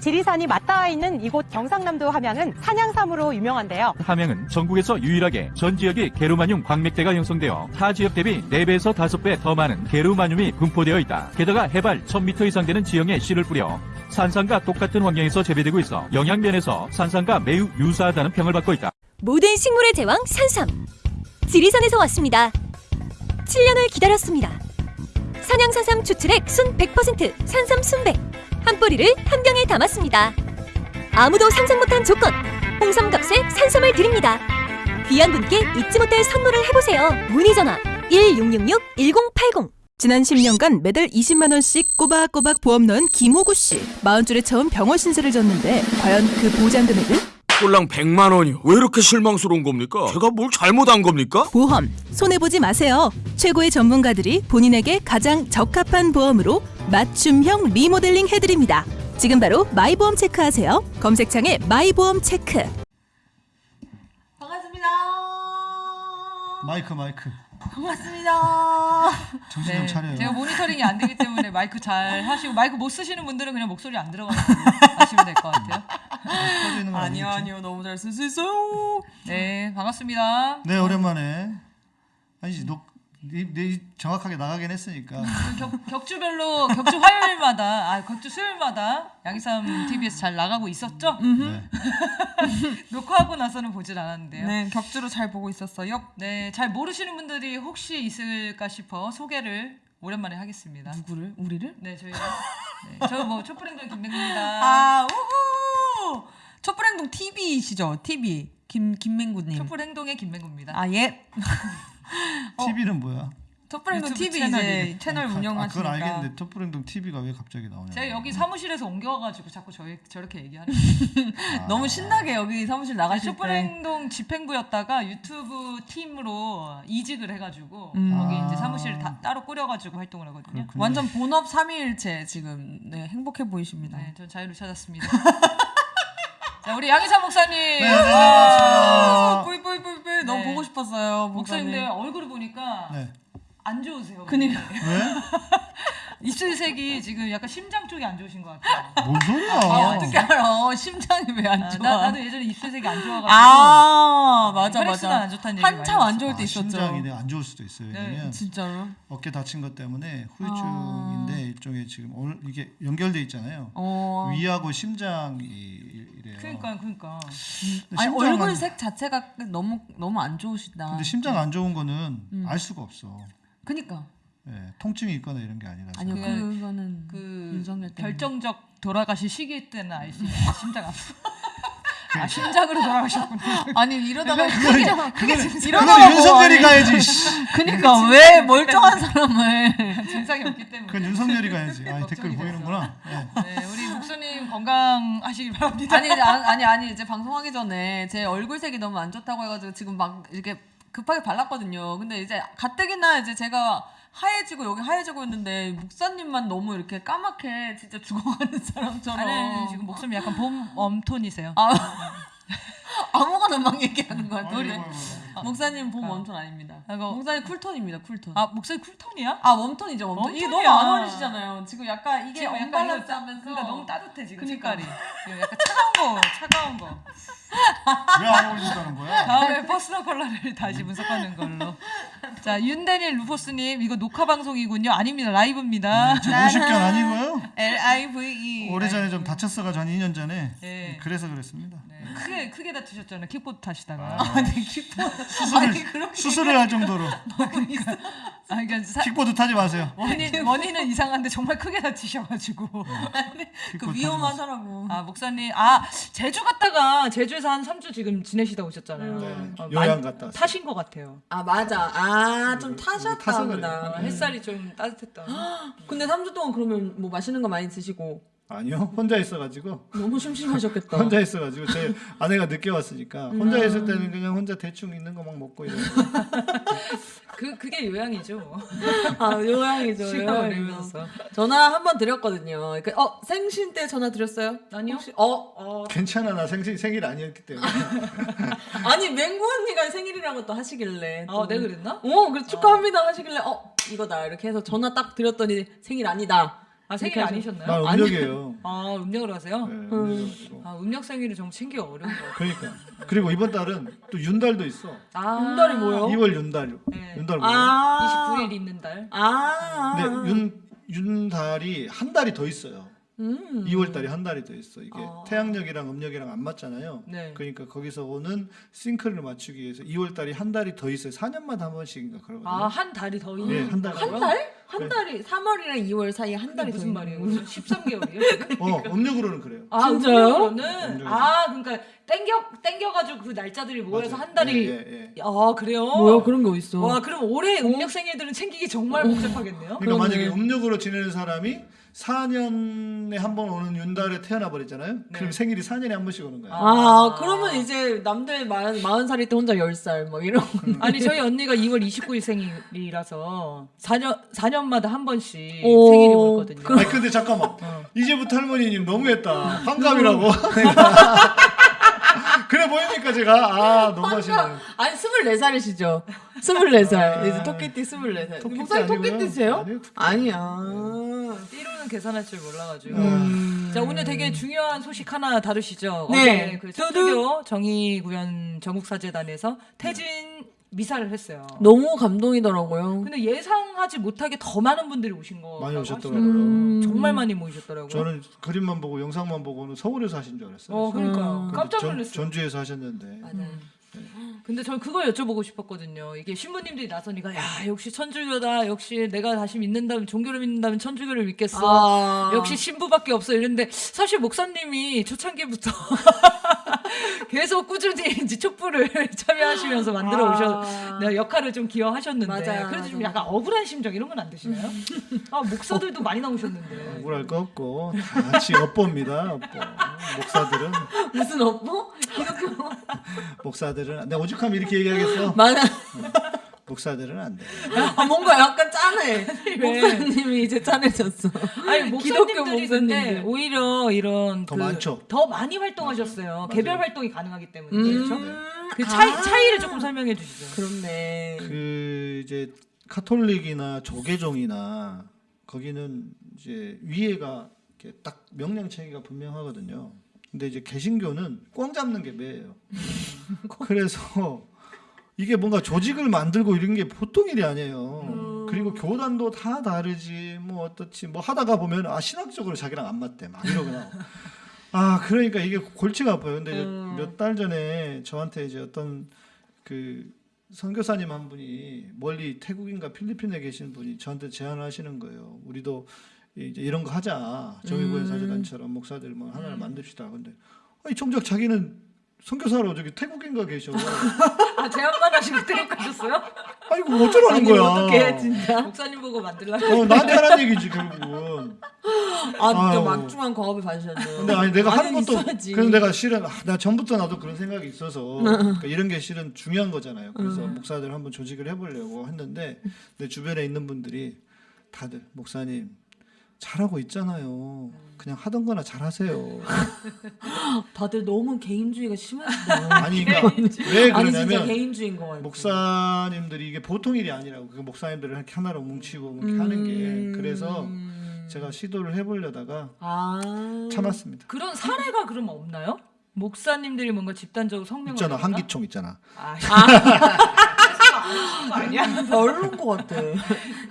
지리산이 맞닿아 있는 이곳 경상남도 함양은 산양삼으로 유명한데요. 함양은 전국에서 유일하게 전 지역이 게르마늄 광맥대가 형성되어 타 지역 대비 4배에서 5배 더 많은 게르마늄이 분포되어 있다. 게다가 해발 1000m 이상 되는 지형에 씨를 뿌려 산삼과 똑같은 환경에서 재배되고 있어 영양면에서 산삼과 매우 유사하다는 평을 받고 있다. 모든 식물의 제왕 산삼. 지리산에서 왔습니다. 7년을 기다렸습니다. 산양산삼 추출액 순 100% 산삼 순백. 한 뿌리를 한 병에 담았습니다. 아무도 상상 못한 조건. 홍삼값에 산삼을 드립니다. 귀한 분께 잊지 못할 선물을 해보세요. 문의 전화 1666-1080. 지난 10년간 매달 20만 원씩 꼬박꼬박 보험 넣은 김호구 씨. 마흔 줄에 처음 병원 신세를 졌는데 과연 그 보장 금액은? 꼴랑 100만 원이요. 왜 이렇게 실망스러운 겁니까? 제가 뭘 잘못한 겁니까? 보험 손해 보지 마세요. 최고의 전문가들이 본인에게 가장 적합한 보험으로 맞춤형 리모델링 해드립니다. 지금 바로 마이보험 체크하세요. 검색창에 마이보험 체크. 반갑습니다. 마이크 마이크 반갑습니다. 정신 좀 차려요. 네, 제가 모니터링이 안 되기 때문에 마이크 잘 하시고 마이크 못 쓰시는 분들은 그냥 목소리 안 들어가는 걸로 하시면 될 것 같아요. 거 아니요? 아니요 너무 잘 쓸 수 있어요. 네 반갑습니다. 네 오랜만에 아니지 녹 네, 네, 정확하게 나가긴 했으니까 격, 격주별로 격주 화요일마다 아 격주 수요일마다 양희삼 TV에서 잘 나가고 있었죠? 네. 녹화하고 나서는 보질 않았는데요. 네, 격주로 잘 보고 있었어요. 네, 잘 모르시는 분들이 혹시 있을까 싶어 소개를 오랜만에 하겠습니다. 누구를? 우리를? 네, 저희 네, 저뭐 촛불행동 김맹구입니다. 아, 우후! 촛불행동 TV시죠? TV. 김 김맹구님. 촛불행동의 김맹구입니다. 아, 예. TV는 뭐야? 촛불행동 TV 채널이. 이제 채널 아, 운영하시니까. 그건 알겠는데 톱브랜동 TV가 왜 갑자기 나오냐? 제가 여기 사무실에서 옮겨가지고 자꾸 저희 저렇게 얘기하는 거예요. 너무 신나게 여기 사무실 나가실 때. 촛불행동 집행부였다가 유튜브 팀으로 이직을 해가지고 음. 거기 아. 이제 사무실 다 따로 꾸려가지고 활동을 하거든요. 그렇군요. 완전 본업 3일째 지금 네, 행복해 보이십니다. 네, 전 자유를 찾았습니다. 자, 우리 양희삼 목사님. 네, 아, 안녕하세요. 뿌이 뿌이 뿌이 뿌이 너무 네. 보고 싶었어요. 목사님들 목사님. 얼굴을 보니까 네. 안 좋으세요. 그니까. 왜? 입술색이 지금 약간 심장 쪽이 안 좋으신 것 같아요. 뭔 소리야? 아, 어떻게 알아? 심장이 왜안 아, 좋아? 나, 나도 예전에 입술색이 안 좋아가지고 아, 맞아 혈액순환 맞아. 안 좋다는 얘기 한참 많이 안 좋을 아, 때 있었죠. 심장이 내가 안 좋을 수도 있어요. 네, 왜냐면 진짜로? 어깨 다친 것 때문에 후유증인데 일종의 지금 오늘 이게 연결돼 있잖아요. 어. 위하고 심장이 이래요. 그러니까 그러니까 아니 얼굴 색 자체가 너무 너무 안 좋으시다. 근데 심장 안 좋은 거는 음. 알 수가 없어. 그니까 예, 통증이 있거나 이런 게 아니라서. 아니요 그- 그거는 그. 결정적 돌아가실 시기 때는 알수 있어요. 심장 아프. 아 심장으로 돌아가셨군요. 아니 이러다가 그거는 이러다가 그거는 뭐 윤석열이 가야지. 씨. 그니까 왜 멀쩡한 사람을 증상이 없기 때문에. 그건 윤석열이 가야지. 아니 댓글 보이는구나. 예. 네, 우리 목사님 건강하시길 바랍니다. 아니 이제 아- 아니 아니 이제 방송하기 전에 제 얼굴색이 너무 안 좋다고 해가지고 지금 막 이렇게 급하게 발랐거든요. 근데 이제 가뜩이나 이제 제가 하얘지고 여기 하얘지고 있는데 목사님만 너무 이렇게 까맣게 진짜 죽어가는 사람처럼 아니 지금 목사님 약간 봄 warm tone이세요. 아, 아무거나 막 얘기하는. 아이고, 아이고, 아이고. 목사님 봄 아. warm tone 아닙니다. 아이고. 목사님 cool tone입니다. cool tone. 아 목소리 cool tone이야? 아 warm tone이죠 warm tone. 이게 너무 warm tone이야. 안 어울리시잖아요. 지금 약간 이게 지금 약간 언밸런스 이거- 하면서 그러니까 너무 따뜻해 지금 그러니까. 색깔이. 지금 약간 차가운 거, 차가운 거. 왜안 어울린다는 거야? 다음에 personal color를 다시 분석하는 걸로. 자 윤대닐 루포스님 이거 녹화 방송이군요. 아닙니다 라이브입니다. 저 50견 아니고요. L I V E. 오래전에 좀 다쳤어가지고 한 2년 전에 예. 그래서 그랬습니다. 네, 크게 크게 다치셨잖아요. 킥보드 타시다가. 아니 기뻐. 수술을 아니 수술을 할 정도로 아 그러니까 사, 킥보드 타지 마세요. 원인 원인은 이상한데 정말 크게 다치셔가지고. 그 타지 마세요. 위험하더라고. 아 목사님 아 제주 갔다가 제주에서 한 3주 지금 지내시다 오셨잖아요. 네, 어, 요양 갔다 왔어요. 타신 것 같아요. 아 맞아. 아좀 타셨다 타서 그래요. 보다. 어, 햇살이 좀 따뜻했다. 근데 3주 동안 그러면 뭐 맛있는 거 많이 드시고 아니요 혼자 있어가지고 너무 심심하셨겠다. 혼자 있어가지고 제 아내가 늦게 왔으니까 혼자 있을 때는 그냥 혼자 대충 있는 거 막 먹고 이러고 그 그게 요양이죠. 아 요양이죠. 시간을 요양이죠. 내면서. 전화 한 번 드렸거든요. 그러니까 어 생신 때 전화 드렸어요? 아니요. 혹시 어, 어 괜찮아 나 생신 생일 아니었기 때문에 아니 맹구 언니가 생일이라고 또 하시길래 또. 아 내가 그랬나? 어 그래 축하합니다 하시길래 어 이거다 이렇게 해서 전화 딱 드렸더니 생일 아니다 아 생일 아니셨나요? 난 음력이에요. 아 음력으로 하세요? 네, 음력이가지고. 아 음력 생일을 좀 챙기기 어려운 거. 그러니까. 그리고 이번 달은 또 윤달도 있어. 아 음달이 뭐예요? 2월 윤달. 네. 윤달 뭐예요? 아. 29일 있는 달. 아. 근데 윤 윤달이 한 달이 더 있어요. 음. 2월 달이 한 달이 더 있어. 이게 아. 태양력이랑 음력이랑 안 맞잖아요. 네. 그러니까 거기서 오는 싱크를 맞추기 위해서 2월 달이 한 달이 더 있어요. 4년마다 한 번씩인가 그러거든요. 아 한 달이 더 있는. 네, 한 달. 한 달? 한 달이 3월이랑 2월 사이에 한 달이 무슨 더 말이에요? 있는 13개월이에요? 어, 음력으로는 그래요. 아, 진짜요? 음력으로는 음력으로. 아, 그러니까 땡겨 땡겨 가지고 그 날짜들이 모여서 맞아요. 한 달이. 예, 예, 예. 아 그래요? 뭐야 그런 게 어딨어? 와 그럼 올해 음력 생일들은 챙기기 정말 복잡하겠네요. 그러니까 그러네. 만약에 음력으로 지내는 사람이 4년에 한 번 오는 윤달에 태어나 버렸잖아요. 네. 그럼 생일이 4년에 한 번씩 오는 거야. 아, 그러면 이제 남들 마흔, 마흔 살일 때 혼자 열살뭐 이런 아니 저희 언니가 2월 29일 생일이라서 4년 4년마다 한 번씩 오, 생일이 오거든요. 아니 근데 잠깐만. 어. 이제부터 할머니님 너무했다. 환갑이라고. 그래 보이니까 제가 아 너무 하시네. 아니 24살이시죠? 24살 아. 이제 토끼띠 24살 토끼띠 목사님 아니고요. 토끼띠세요? 아니요, 토끼. 아니야 띠로는 계산할 줄 몰라가지고. 음. 자 오늘 되게 중요한 소식 하나 다루시죠. 네. 어제 그. 천주교 정의구현 전국사재단에서 태진 미사를 했어요. 너무 감동이더라고요 근데 예상하지 못하게 더 많은 분들이 오신 거 많이 오셨더라고요. 음. 정말 많이 모이셨더라고요. 저는 그림만 보고 영상만 보고는 서울에서 하신 줄 알았어요. 어 그러니까 음. 깜짝 전, 놀랐어요. 전 주에서 하셨는데. 음. 근데 저는 그걸 여쭤보고 싶었거든요. 이게 신부님들이 나서니까 야 역시 천주교다. 역시 내가 다시 믿는다면 종교를 믿는다면 천주교를 믿겠어. 아. 역시 신부밖에 없어 이랬는데 사실 목사님이 초창기부터 계속 꾸준히 이제 촛불을 참여하시면서 만들어 아. 오셨 네, 역할을 좀 기여하셨는데 맞아요, 그래도 좀 맞아요. 약간 억울한 심정 이런 건 안 드시나요? 아 목사들도 많이 나오셨는데 억울할 거 없고 다 같이 업보입니다. 업보. 목사들은 무슨 업보? 기독교 목사들은 내 오죽하면 이렇게 얘기하겠어. 맞아 목사들은 안 돼. 아, 뭔가 약간 짠해 왜? 목사님이 이제 짠해졌어 아니 기독교 목사님들이 근데 목사님들. 오히려 이런 더 그 많죠. 더 많이 활동하셨어요. 개별 활동이 가능하기 때문에 음. 그렇죠. 그 차이 아. 차이를 조금 설명해 주시죠. 그렇네 그 이제 카톨릭이나 조계종이나 거기는 이제 위에가 이렇게 딱 명령 체계가 분명하거든요. 근데 이제 개신교는 꽝 잡는 게 매예요. 그래서 이게 뭔가 조직을 만들고 이런 게 보통 일이 아니에요. 그리고 교단도 다 다르지 뭐 어떻지 뭐 하다가 보면 아 신학적으로 자기랑 안 맞대 막 이러거나 아 그러니까 이게 골치가 아파요. 근데 몇달 전에 저한테 이제 어떤 그 선교사님 한 분이 멀리 태국인가 필리핀에 계신 분이 저한테 제안을 하시는 거예요. 우리도 이제 이런 거 하자. 정의구현 사제단처럼 목사들 뭐 하나를 만듭시다. 근데 아니 정작 자기는 선교사로 저기 태국인가 계셔. 아 제안만 하시고 트립하셨어요? 아이고 어쩌라는 거야. 어떡해 진짜 목사님 보고 만들라고. 어, 나한테 하란 얘기지 결국은. 아 진짜 아유. 막중한 과업을 받으셨네요 근데 아니 내가 하는 것도 있어야지. 그래서 내가 실은 아, 나 전부터 나도 그런 생각이 있어서 그러니까 이런 게 실은 중요한 거잖아요. 그래서 목사들 한번 조직을 해보려고 했는데 내 주변에 있는 분들이 다들 목사님 잘하고 있잖아요. 그냥 하던 거나 잘하세요. 다들 너무 개인주의가 심하시다 아니 그러니까 왜 그러냐면 개인주의인 거 같아 목사님들이 이게 보통 일이 아니라고 그 목사님들을 이렇게 하나로 뭉치고 이렇게 하는 게 그래서 제가 시도를 해보려다가 아 참았습니다. 그런 사례가 그럼 없나요? 목사님들이 뭔가 집단적으로 성명을 있잖아? 한기총 있잖아. 아, 별로인 것 같아.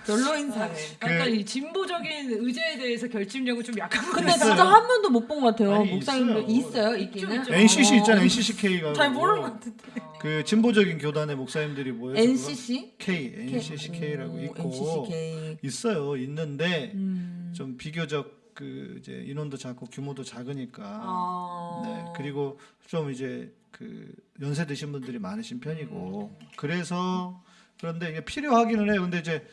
별로인 사례 그러니까 그- 이 진보적인 의제에 대해서 결집력은 좀 약한 것 근데 같아요. 진짜 한 번도 못 본 것 같아요. 아니, 목사님들 있어요. 있어요? 있기는. NCC 어. 있잖아 NCCK가 잘 모르는 것 같은데. 그 진보적인 교단의 목사님들이 모여서 NCC K NCCK라고 오, 있고 NCCK 있어요. 있는데 음. 좀 비교적 그 이제 인원도 작고 규모도 작으니까. 아. 네 그리고 좀 이제 그 연세 드신 분들이 많으신 편이고 그래서 그런데 이게 필요 하기는 해요 근데 이제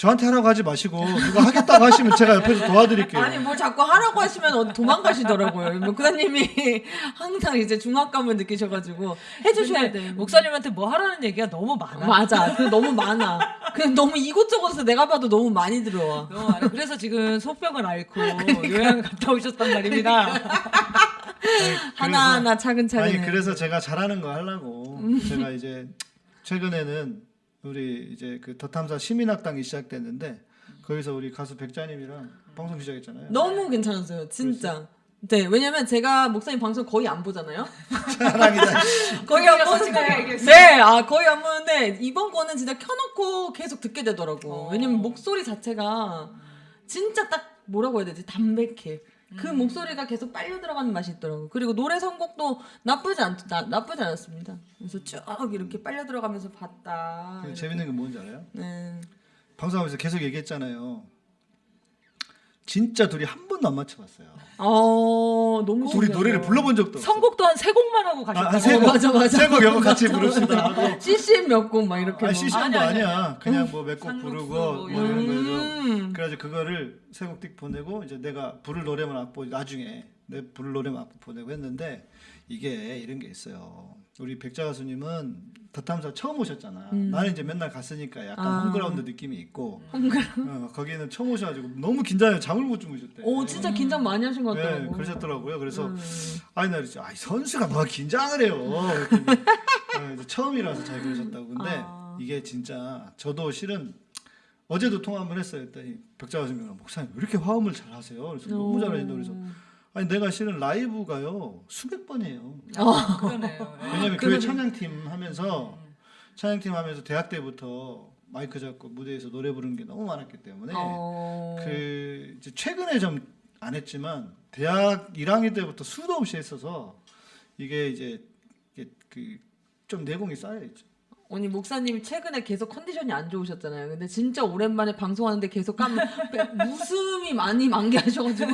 저한테 하라고 하지 마시고 누가 하겠다고 하시면 제가 옆에서 도와드릴게요. 아니 뭘 자꾸 하라고 하시면 어디 도망가시더라고요. 목사님이 항상 이제 중압감을 느끼셔가지고 해주셔야 돼. 목사님한테 뭐 하라는 얘기가 너무 많아. 맞아. 그 너무 많아. 그냥 너무 이곳저곳에서 내가 봐도 너무 많이 들어와. 너무 많아. 그래서 지금 속병을 앓고 요양을 갔다 오셨단 말입니다. 아니, 하나하나 차근차근. 아니 그래서 제가 잘하는 거 하려고 제가 이제 최근에는 우리 이제 그 더탐사 시민학당이 시작됐는데 거기서 우리 가수 백자님이랑 방송 시작했잖아요. 너무 괜찮았어요, 진짜. 네, 왜냐면 제가 목사님 방송 거의 안 보잖아요. 사랑이다. 거의 안 보는데. 네, 아 거의 안 보는데 이번 거는 진짜 켜놓고 계속 듣게 되더라고. 왜냐면 목소리 자체가 진짜 딱 뭐라고 해야 되지? 담백해. 그 목소리가 계속 빨려 들어가는 맛이 있더라고. 그리고 노래 선곡도 나쁘지 않 나, 나쁘지 않았습니다. 그래서 쭉 이렇게 빨려 들어가면서 봤다. 그 재밌는 게 뭔지 알아요? 네. 방송하면서 계속 얘기했잖아요. 진짜 둘이 한 번도 안 맞춰봤어요. 어 너무 둘이 신기하다. 노래를 불러본 적도 없어. 선곡도 한 세 곡만 하고 가셨다고. 아, 세 곡, 맞아, 맞아. 세곡 여거 같이 부릅시다 하고. CC 몇곡 막 이렇게. 아니 막. 시시한도 아니, 아니, 아니야. 그냥 뭐 몇곡 상곡 부르고 부르고 뭐 이런 거죠. 음. 그래가지고 그거를 세곡띡 보내고 이제 내가 부를 노래만 악보 나중에 내 부를 노래만 악보 보내고 했는데 이게 이런 게 있어요. 우리 백자 가수님은 더탐사 처음 오셨잖아. 나는 이제 맨날 갔으니까 약간 아. 홈그라운드 느낌이 있고 어, 거기는 처음 오셔가지고 너무 긴장해 잠을 못 주무셨대. 오 진짜 긴장 많이 하신 것 네, 같더라고. 그러셨더라고요. 그래서 음. 아니 나 그랬죠. 아이 선수가 뭐 긴장을 해요. 이제 처음이라서 잘 그러셨다고. 근데 아. 이게 진짜 저도 실은 어제도 통화 한번 했어요. 했더니 백자 가수님이랑 목사님 왜 이렇게 화음을 잘하세요? 그래서 너무 잘하신다 그래서 아니 내가 실은 라이브가요 수백 번이에요. 그러네요. 예. 왜냐면 교회 찬양팀 하면서 찬양팀 하면서 대학 때부터 마이크 잡고 무대에서 노래 부르는 게 너무 많았기 때문에 어. 그 이제 최근에 좀 안 했지만 대학 1학년 때부터 수도 없이 했어서 이게 이제 이게 그좀 내공이 쌓여 있죠. 언니 목사님이 최근에 계속 컨디션이 안 좋으셨잖아요. 근데 진짜 오랜만에 방송하는데 계속 까면 웃음이 많이 만개하셔가지고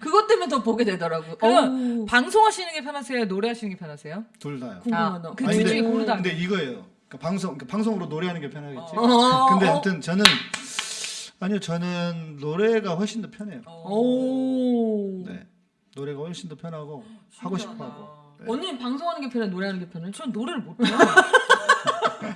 그것 때문에 더 보게 되더라고. 그럼 어우, 방송하시는 게 편하세요? 노래하시는 게 편하세요? 둘 다요. 궁금하다. 아, 그둘 중에 근데- 고르다. 근데 이거예요. 그러니까 방송 그러니까 방송으로 노래하는 게 편하겠지. 어. 근데 아무튼 저는 아니요 저는 노래가 훨씬 더 편해요. 오. 네. 노래가 훨씬 더 편하고 하고 싶어하고. 네. 언니는 방송하는 게 편해, 노래하는 게 편해? 전 노래를 못해요.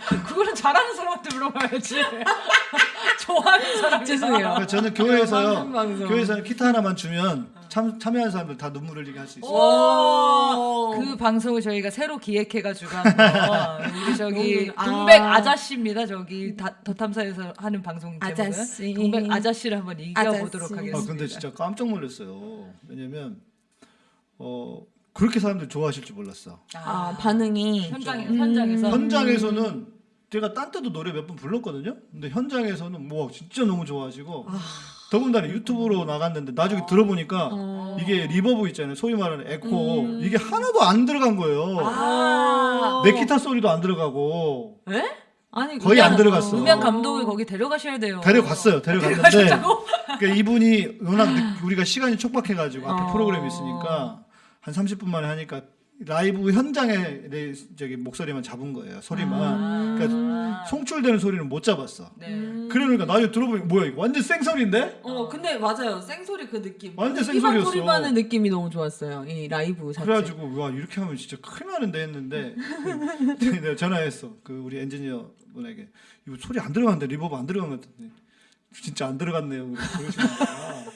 그거는 잘하는 사람한테 물어봐야지. 좋아하는 사람 죄송해요. 그러니까 저는 교회에서요. 방송. 교회에서 기타 하나만 주면 참 참여하는 사람들 다 눈물 흘리게 할 수 있어요. 오. 그 방송을 저희가 새로 기획해가지고 한번 우리 저기 아. 동백 아저씨입니다. 저기 다, 더 탐사에서 하는 방송 제목은 아저씨. 동백 아저씨를 한번 이겨보도록 아저씨. 아 하겠습니다. 근데 진짜 깜짝 놀랐어요. 왜냐면 어 그렇게 사람들 좋아하실 줄 몰랐어. 아, 반응이. 현장에 음. 현장에서 현장에서는 제가 딴 때도 노래 몇 번 불렀거든요. 근데 현장에서는 뭐 진짜 너무 좋아하시고 더군다나 유튜브로 나갔는데 나중에 들어보니까 어. 이게 reverb 있잖아요. 소위 말하는 에코 이게 하나도 안 들어간 거예요. 아. 내 기타 소리도 안 들어가고 에? 아니, 거의 안 그냥- 들어갔어. 음향 감독을 거기 데려가셔야 돼요. 데려갔어요. 데려갔는데 그러니까 이분이 워낙 늦- 우리가 시간이 촉박해가지고 앞에 어. 프로그램이 있으니까 한 30분 만에 하니까 라이브 현장에 내 저기 목소리만 잡은 거예요. 소리만. 그러니까 송출되는 소리는 못 잡았어. 네. 그러니까 나중에 들어보니 뭐야 이거 완전 생소리인데? 어, 근데 맞아요. 생소리 그 느낌. 완전 생소리였어. 소리만의 느낌이 너무 좋았어요. 이 라이브 자체. 그래가지고 와 이렇게 하면 진짜 큰일 나는데 했는데 내가 전화했어. 그 우리 엔지니어 분에게 이거 소리 안 들어갔는데 reverb 안 들어간 것 같은데 진짜 안 들어갔네요. 그러시니까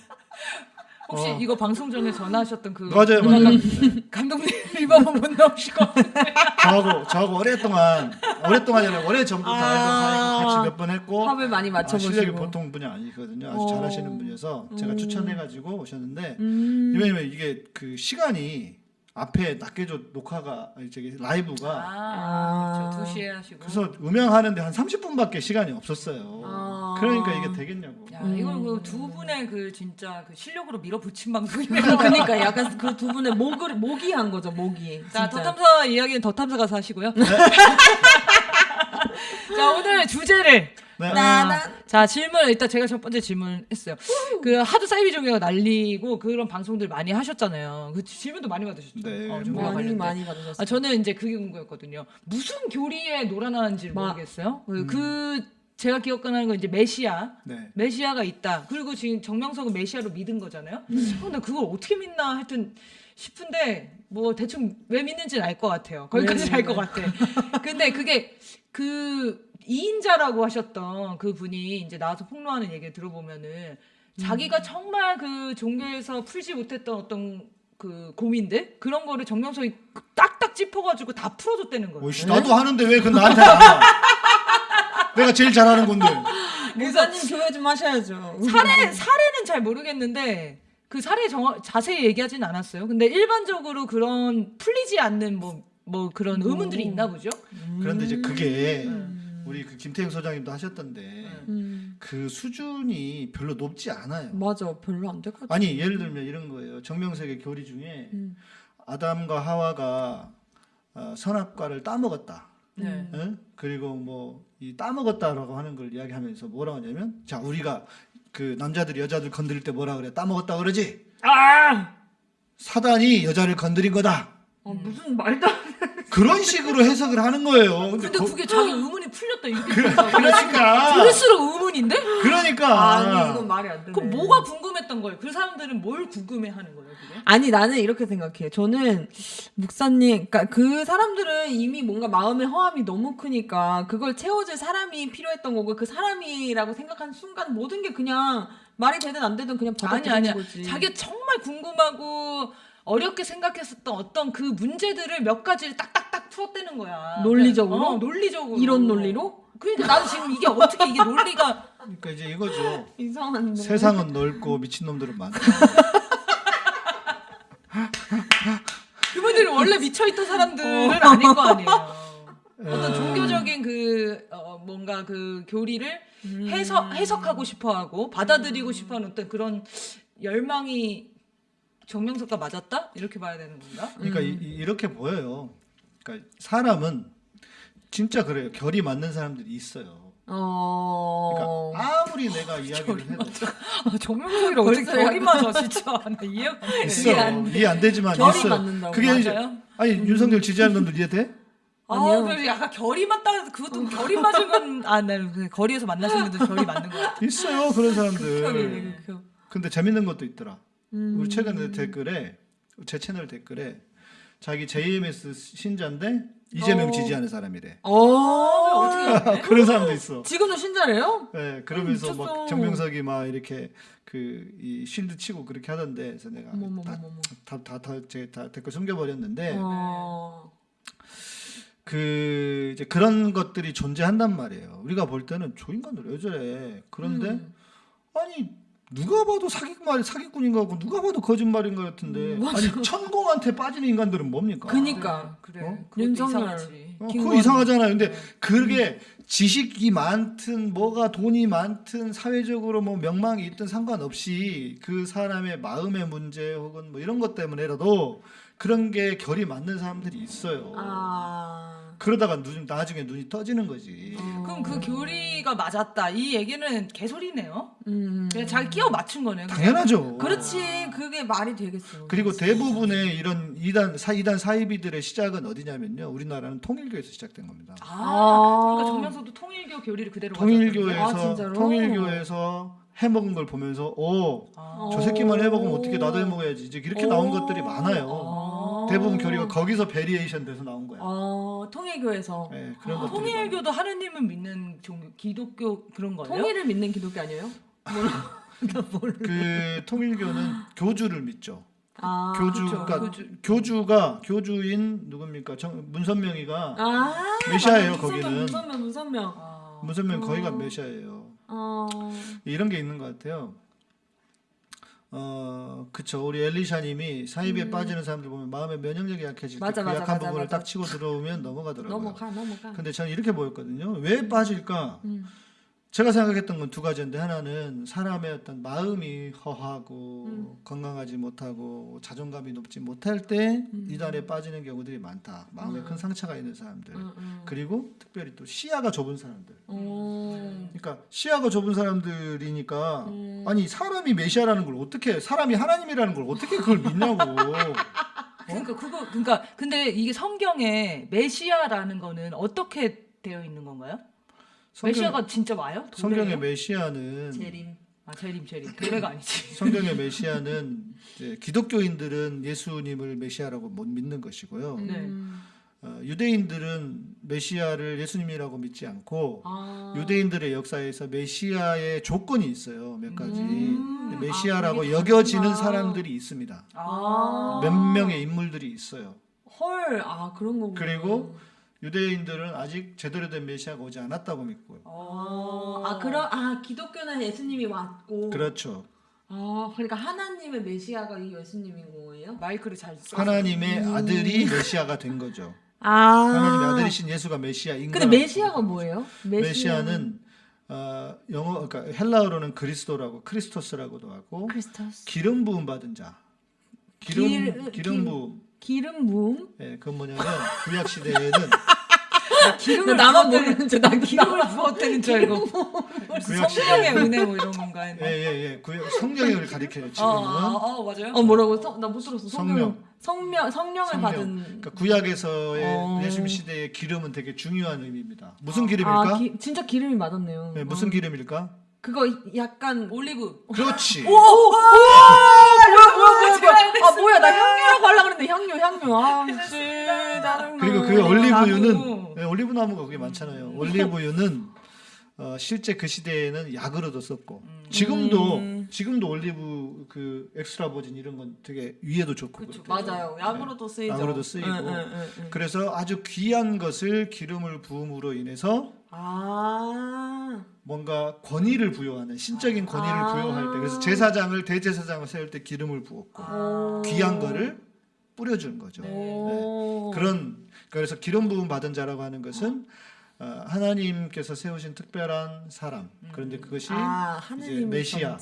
혹시 어. 이거 방송 전에 전화하셨던 그 맞아요, 맞아요. 감- 감독님 reverb 못 넣으시고 저하고 저하고 오랫동안 오랫동안이 아니라 오래 전부터 아. 같이 몇 번 했고 합을 많이 아, 맞춰보시고. 실력이 보통 분이 아니거든요. 아주 어. 잘하시는 분이어서 제가 음. 추천해가지고 오셨는데 음. 왜냐면 이게 그 시간이 앞에 낱개조 녹화가 아니 저기 라이브가 아, 그렇죠. 2시에 하시고 그래서 음향하는데 한 30분밖에 시간이 없었어요. 아. 그러니까 이게 되겠냐고. 야, 음. 이걸 그두 분의 그 진짜 그 실력으로 밀어붙인 방송이네요. 그러니까 약간 그 두 분의 목을 모기한 거죠, 모기. 자, 진짜. 더탐사 이야기는 더 탐사 가서 하시고요. 자, 오늘 주제를 네. 나나 자 질문 일단 제가 첫 번째 질문 했어요. 그 하도 사이비 종교가 날리고 그런 방송들 많이 하셨잖아요. 그 질문도 많이 받으셨죠. 네, 어, 많이 관련된. 많이 받으셨어요. 아 저는 이제 그게 궁금했거든요. 무슨 교리에 놀아나는지 마- 모르겠어요. 그- 그 제가 기억하는 건 이제 메시아. 네. 메시아가 있다. 그리고 지금 정명석은 메시아로 믿은 거잖아요. 음. 근데 그걸 어떻게 믿나 하여튼 싶은데 뭐 대충 왜 믿는지는 알 것 같아요. 거기까지 네, 알것 네. 같아. 근데 그게 그 이인자라고 하셨던 그 분이 이제 나와서 폭로하는 얘기를 들어보면은 음. 자기가 정말 그 종교에서 풀지 못했던 어떤 그 고민들 그런 거를 정명석이 딱딱 짚어가지고 다 풀어줬다는 거예요. 오이씨, 나도 하는데 왜 그 나한테 안 와? 내가 제일 잘하는 건데. 목사님 교회 좀 하셔야죠. 사례 사례는 잘 모르겠는데 그 사례 정 자세히 얘기하진 않았어요. 근데 일반적으로 그런 풀리지 않는 뭐 뭐 그런 의문들이 있나 보죠. 그런데 이제 그게 음. 우리 그 김태형 소장님도 하셨던데 음. 그 수준이 별로 높지 않아요. 맞아, 별로 안 될 것 같아. 아니 예를 들면 이런 거예요. 정명석의 교리 중에 음. 아담과 하와가 어, 선악과를 따먹었다. 네. 응? 그리고 뭐 이 따먹었다라고 하는 걸 이야기하면서 뭐라고 하냐면 자 우리가 그 남자들이 여자들 건드릴 때 뭐라 그래 따먹었다 그러지 아! 사단이 여자를 건드린 거다 어, 무슨 말도 안 그런 식으로 해석을 하는 거예요. 근데, 근데 거- 그게 자기 의문이 풀렸다 이렇게 그, 그러니까 들을수록 의문인데? 그러니까 아 니, 이건 말이 안 되네. 그럼 뭐가 궁금 했던 거예요? 그 사람들은 뭘 궁금해하는 거예요, 그게? 아니 나는 이렇게 생각해. 저는 목사님, 그러니까 그 사람들은 이미 뭔가 마음의 허함이 너무 크니까 그걸 채워줄 사람이 필요했던 거고 그 사람이라고 생각한 순간 모든 게 그냥 말이 되든 안 되든 그냥 받아들이는. 거지. 자기가 정말 궁금하고 어렵게 생각했었던 어떤 그 문제들을 몇 가지를 딱딱딱 풀었다는 거야. 논리적으로? 어, 논리적으로. 이런 논리로 그러니까 나도 지금 이게 어떻게 이게 논리가 그러니까 이제 이거죠. 이상한데. 세상은 넓고 미친 놈들은 많다. 그분들이 원래 미쳐있던 사람들은 아닌 거 아니에요. 어떤 어. 종교적인 그 어, 뭔가 그 교리를 음. 해석 해석하고 싶어하고 받아들이고 싶어하는 어떤 그런 열망이 정명석과 맞았다 이렇게 봐야 되는 건가? 그러니까 이, 이- 이렇게 보여요. 그러니까 사람은 진짜 그래요. 결이 맞는 사람들이 있어요. 어. 그러니까 아무리 내가 이야기를 해도 아, 정명석이랑 어떻게 결이 맞아 진짜 나 이해가 안 돼. 있어 이해 안 돼. 이해 안 되지만 결이 있어요. 맞는다고. 그게 이제 맞아요? 아니 윤석열 지지하는 놈들 이해돼? 아. 그래서 약간 결이 맞다 해서 그것도 결이 맞은 건, 아, 네, 그 거리에서 만나신 분들 결이 맞는 거 같아. 있어요 그런 사람들. 극혐이네, 극혐. 근데 재밌는 것도 있더라. 음. 우리 최근에 댓글에 제 채널 댓글에 자기 JMS 신자인데 이재명 어. 지지하는 사람이래. 어. 어떻게? 그런 사람도 있어. 지금도 신자래요? 네, 그러면서. 막 정명석이 막 이렇게 그이 쉴드 치고 그렇게 하던데 그래서 내가. 다다다제다 댓글 숨겨버렸는데 어. 그 이제 그런 것들이 존재한단 말이에요. 우리가 볼 때는 저 인간들 왜 저래? 그런데 음. 아니 누가 봐도 사기말 사기꾼인 것 같고 누가 봐도 거짓말인 것 같은데 아니 천공한테 빠지는 인간들은 뭡니까? 그니까. 그래. 어? 윤석열. 이상하지. 어. 그거 이상하잖아요. 근데 그게 지식이 많든 뭐가 돈이 많든 사회적으로 뭐 명망이 있든 상관없이 그 사람의 마음의 문제 혹은 뭐 이런 것 때문에라도 그런 게 결이 맞는 사람들이 있어요. 아. 그러다가 눈, 나중에 눈이 떠지는 거지. 어. 그럼 그 교리가 맞았다. 이 얘기는 개소리네요. 음. 그냥 자기 끼워 맞춘 거네요. 그냥. 당연하죠. 그렇지. 그게 말이 되겠어. 그리고 대부분의 이런 이단 사 이단 사이비들의 시작은 어디냐면요. 우리나라는 통일교에서 시작된 겁니다. 아, 그러니까 정명석도 통일교 교리를 그대로 통일교에서 아? 통일교에서 해먹은 걸 보면서 오, 가졌다. 저 새끼만 해먹으면 어떻게 나도 해먹어야지 이제 이렇게 나온 것들이 많아요. 아. 대부분 교리가 거기서 variation 돼서 나온 거야. 어, 통일교에서 네, 그런 아, 통일교도 하느님을 믿는 종교, 기독교 그런 거예요? 통일을 믿는 기독교 아니에요? 그 통일교는 교주를 믿죠. 아. 교주가 교주. 교주 가 교주인 누굽니까? 정, 문선명이가 아. 메시아예요, 맞아. 문선명, 거기는. 문선명, 문선명. 아, 문선명 거기가 어. 메시아예요. 어. 이런 게 있는 것 같아요. 어, 그쵸. 우리 엘리샤님이 사이비에 빠지는 사람들 보면 마음의 면역력이 약해질 때 음. 맞아, 그 맞아, 약한 맞아, 부분을 맞아. 딱 치고 들어오면 넘어가더라고요. 넘어가, 넘어가. 근데 저는 이렇게 보였거든요. 왜 빠질까? 음. 제가 생각했던 건 두 가지인데 하나는 사람의 어떤 마음이 허하고 음. 건강하지 못하고 자존감이 높지 못할 때 음. 이단에 빠지는 경우들이 많다. 마음에 큰 상처가 있는 사람들. 음, 음. 그리고 특별히 또 시야가 좁은 사람들. 어. 그러니까 시야가 좁은 사람들이니까 음. 아니 사람이 메시아라는 걸 어떻게 사람이 하나님이라는 걸 어떻게 그걸 믿냐고. 그러니까 그거 그러니까 근데 이게 성경에 메시아라는 거는 어떻게 되어 있는 건가요? 성경, 메시아가 진짜 와요? 성경의? 메시아는 재림. 아 재림 재림 도래가 아니지. 성경의 메시아는 이제 기독교인들은 예수님을 메시아라고 못 믿는 것이고요. 네. 음. 어, 유대인들은 메시아를 예수님이라고 믿지 않고 아. 유대인들의 역사에서 메시아의 조건이 있어요. 몇 가지. 음. 근데 메시아라고 아, 여겨지는. 사람들이 있습니다. 아. 몇 명의 인물들이 있어요. 헐, 아 그런 거구나. 그리고 유대인들은 아직 제대로 된 메시아가 오지 않았다고 믿고요. 어, 아 그럼 아 기독교는 예수님이 왔고 그렇죠. 아 그러니까 하나님의 메시아가 이 예수님인 거예요? 마이크를 잘 써. 하나님의 아들이 메시아가 된 거죠. 아 하나님의 아들이신 예수가 메시아인 근데 거라고 메시아가 뭐예요? 메시아 는 어, 영어 그러니까 헬라어로는 그리스도라고 Χριστός라고도 하고 Χριστός 기름 부음 받은 자. 기름 기- 기름 부음. 기름 부음 예, 그건 뭐냐면 구약 시대에는 기름을 나만 모르는 줄나 기름을 부었다는 줄 알고. 구약 성령의 은혜 뭐 이런 건가 예, 했나? 예, 예. 구약 성령을 가리켜요, 어, 지금은. 어, 어, 맞아요. 어 뭐라고 나못 들었어 성령. 성령 성령을 성령. 받은 그러니까 구약에서의 어. 예수님 시대의 기름은 되게 중요한 의미입니다. 무슨 기름일까? 아 기, 진짜 기름이 맞았네요. 네, 무슨 어. 기름일까? 그거 약간 올리브. 그렇지. 오! 오! 뭐야 뭐야. 아 뭐야. 나 향료라고 하려고 그랬는데 향료 향료 아씨. 그리고 그 나무. 올리브유는 네, 올리브 나무가 그게 많잖아요. 올리브유는 어, 실제 그 시대에는 약으로도 썼고 지금도 음. 지금도 올리브 그 extra virgin 이런 건 되게 위에도 좋고 그쵸. 맞아요 약으로도 쓰이죠 약으로도 쓰이고. 응, 응, 응, 응. 그래서 아주 귀한 것을 기름을 부음으로 인해서 아 뭔가 권위를 부여하는 신적인 권위를 아. 부여할 때 그래서 제사장을 대제사장을 세울 때 기름을 부었고 오. 귀한 거를 뿌려주는 거죠. 네. 네. 오. 그런 그래서 기름 부음 받은 자라고 하는 것은 어, 하나님께서 세우신 특별한 사람. 그런데 그것이 아 이제 메시아